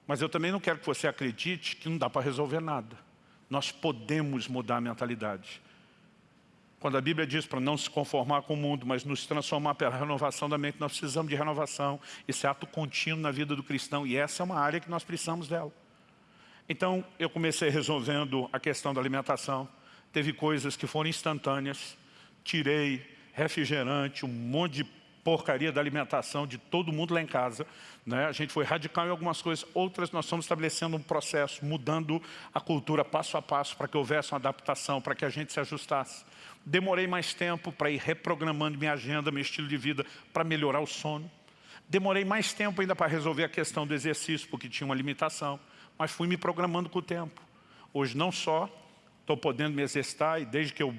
Mas eu também não quero que você acredite que não dá para resolver nada. Nós podemos mudar a mentalidade. Quando a Bíblia diz para não se conformar com o mundo, mas nos transformar pela renovação da mente, nós precisamos de renovação. Esse ato contínuo na vida do cristão. E essa é uma área que nós precisamos dela. Então, eu comecei resolvendo a questão da alimentação. Teve coisas que foram instantâneas. Tirei refrigerante, um monte de porcaria da alimentação de todo mundo lá em casa. Né? A gente foi radical em algumas coisas, outras nós estamos estabelecendo um processo, mudando a cultura passo a passo para que houvesse uma adaptação, para que a gente se ajustasse. Demorei mais tempo para ir reprogramando minha agenda, meu estilo de vida, para melhorar o sono. Demorei mais tempo ainda para resolver a questão do exercício, porque tinha uma limitação mas fui me programando com o tempo. Hoje não só estou podendo me exercitar e desde que eu,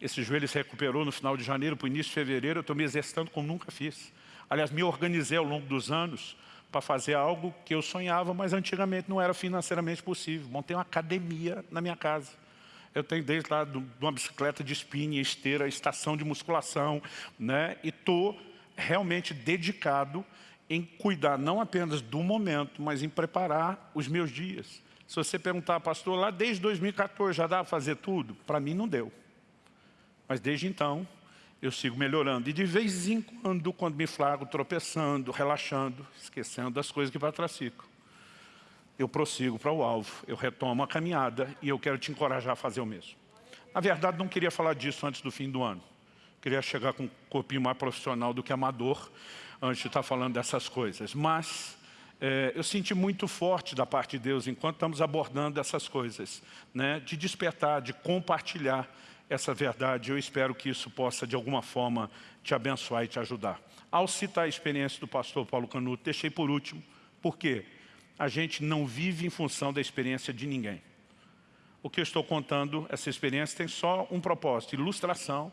esse joelho se recuperou no final de janeiro para o início de fevereiro, eu estou me exercitando como nunca fiz. Aliás, me organizei ao longo dos anos para fazer algo que eu sonhava, mas antigamente não era financeiramente possível. Montei uma academia na minha casa. Eu tenho desde lá uma bicicleta de espinha, esteira, estação de musculação, né? e estou realmente dedicado em cuidar não apenas do momento, mas em preparar os meus dias. Se você perguntar, pastor, lá desde 2014 já dá para fazer tudo? Para mim não deu. Mas desde então, eu sigo melhorando. E de vez em quando, quando me flago tropeçando, relaxando, esquecendo das coisas que ficam, eu prossigo para o alvo, eu retomo a caminhada e eu quero te encorajar a fazer o mesmo. Na verdade, não queria falar disso antes do fim do ano. Queria chegar com um corpinho mais profissional do que amador, antes de estar falando dessas coisas. Mas é, eu senti muito forte da parte de Deus, enquanto estamos abordando essas coisas, né, de despertar, de compartilhar essa verdade. Eu espero que isso possa, de alguma forma, te abençoar e te ajudar. Ao citar a experiência do pastor Paulo Canuto, deixei por último, porque a gente não vive em função da experiência de ninguém. O que eu estou contando, essa experiência tem só um propósito, ilustração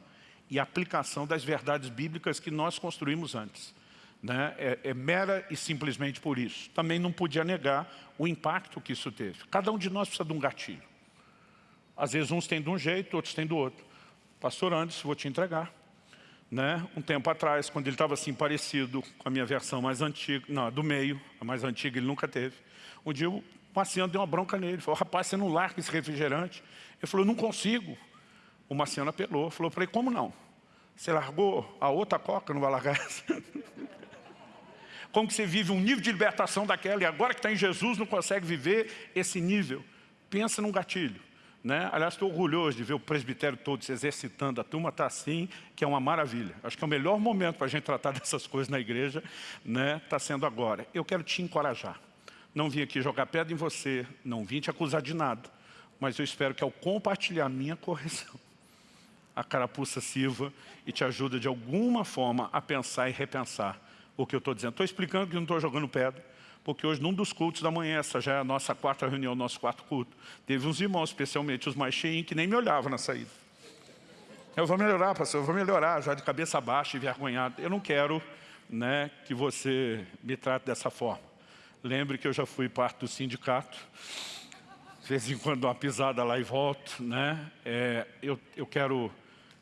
e aplicação das verdades bíblicas que nós construímos antes né, é, é mera e simplesmente por isso. Também não podia negar o impacto que isso teve. Cada um de nós precisa de um gatilho. Às vezes uns têm de um jeito, outros têm do outro. Pastor Anderson, vou te entregar. Né? Um tempo atrás, quando ele estava assim parecido com a minha versão mais antiga, não, do meio, a mais antiga ele nunca teve. Um dia o Marciano deu uma bronca nele, falou, rapaz, você não larga esse refrigerante? Ele falou, não consigo. O Marciano apelou, falou, falei, como não? Você largou a outra coca, não vai largar essa? como que você vive um nível de libertação daquela, e agora que está em Jesus não consegue viver esse nível. Pensa num gatilho. Né? Aliás, estou orgulhoso de ver o presbitério todo se exercitando. A turma está assim, que é uma maravilha. Acho que é o melhor momento para a gente tratar dessas coisas na igreja, está né? Tá sendo agora. Eu quero te encorajar. Não vim aqui jogar pedra em você, não vim te acusar de nada. Mas eu espero que ao compartilhar minha correção, a carapuça sirva e te ajuda de alguma forma a pensar e repensar o que eu estou dizendo. Estou explicando que não estou jogando pedra porque hoje num dos cultos da manhã, essa já é a nossa quarta reunião, nosso quarto culto, teve uns irmãos, especialmente os mais cheinhos, que nem me olhavam na saída. Eu vou melhorar, pastor, eu vou melhorar, já de cabeça baixa, envergonhado. Eu não quero né, que você me trate dessa forma. Lembre que eu já fui parte do sindicato, de vez em quando uma pisada lá e volto. Né? É, eu, eu quero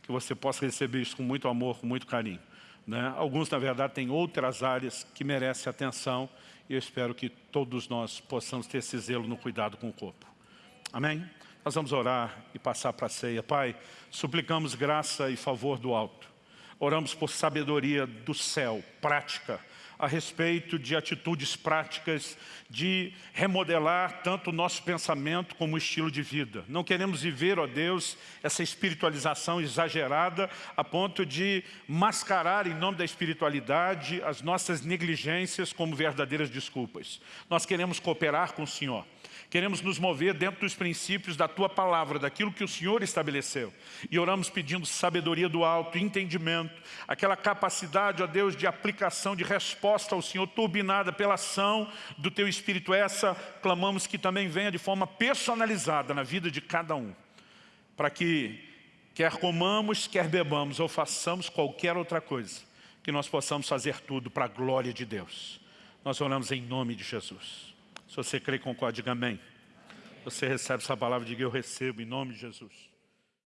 que você possa receber isso com muito amor, com muito carinho. Né? Alguns, na verdade, têm outras áreas que merecem atenção e eu espero que todos nós possamos ter esse zelo no cuidado com o corpo. Amém? Nós vamos orar e passar para a ceia. Pai, suplicamos graça e favor do alto. Oramos por sabedoria do céu, prática, a respeito de atitudes práticas de remodelar tanto o nosso pensamento como o estilo de vida. Não queremos viver, ó Deus, essa espiritualização exagerada a ponto de mascarar em nome da espiritualidade as nossas negligências como verdadeiras desculpas. Nós queremos cooperar com o Senhor. Queremos nos mover dentro dos princípios da Tua Palavra, daquilo que o Senhor estabeleceu. E oramos pedindo sabedoria do alto, entendimento, aquela capacidade, ó Deus, de aplicação, de resposta ao Senhor, turbinada pela ação do Teu Espírito. Essa, clamamos que também venha de forma personalizada na vida de cada um. Para que, quer comamos, quer bebamos ou façamos qualquer outra coisa, que nós possamos fazer tudo para a glória de Deus. Nós oramos em nome de Jesus. Se você crê, concorde, diga amém. Você recebe essa palavra, diga eu recebo em nome de Jesus.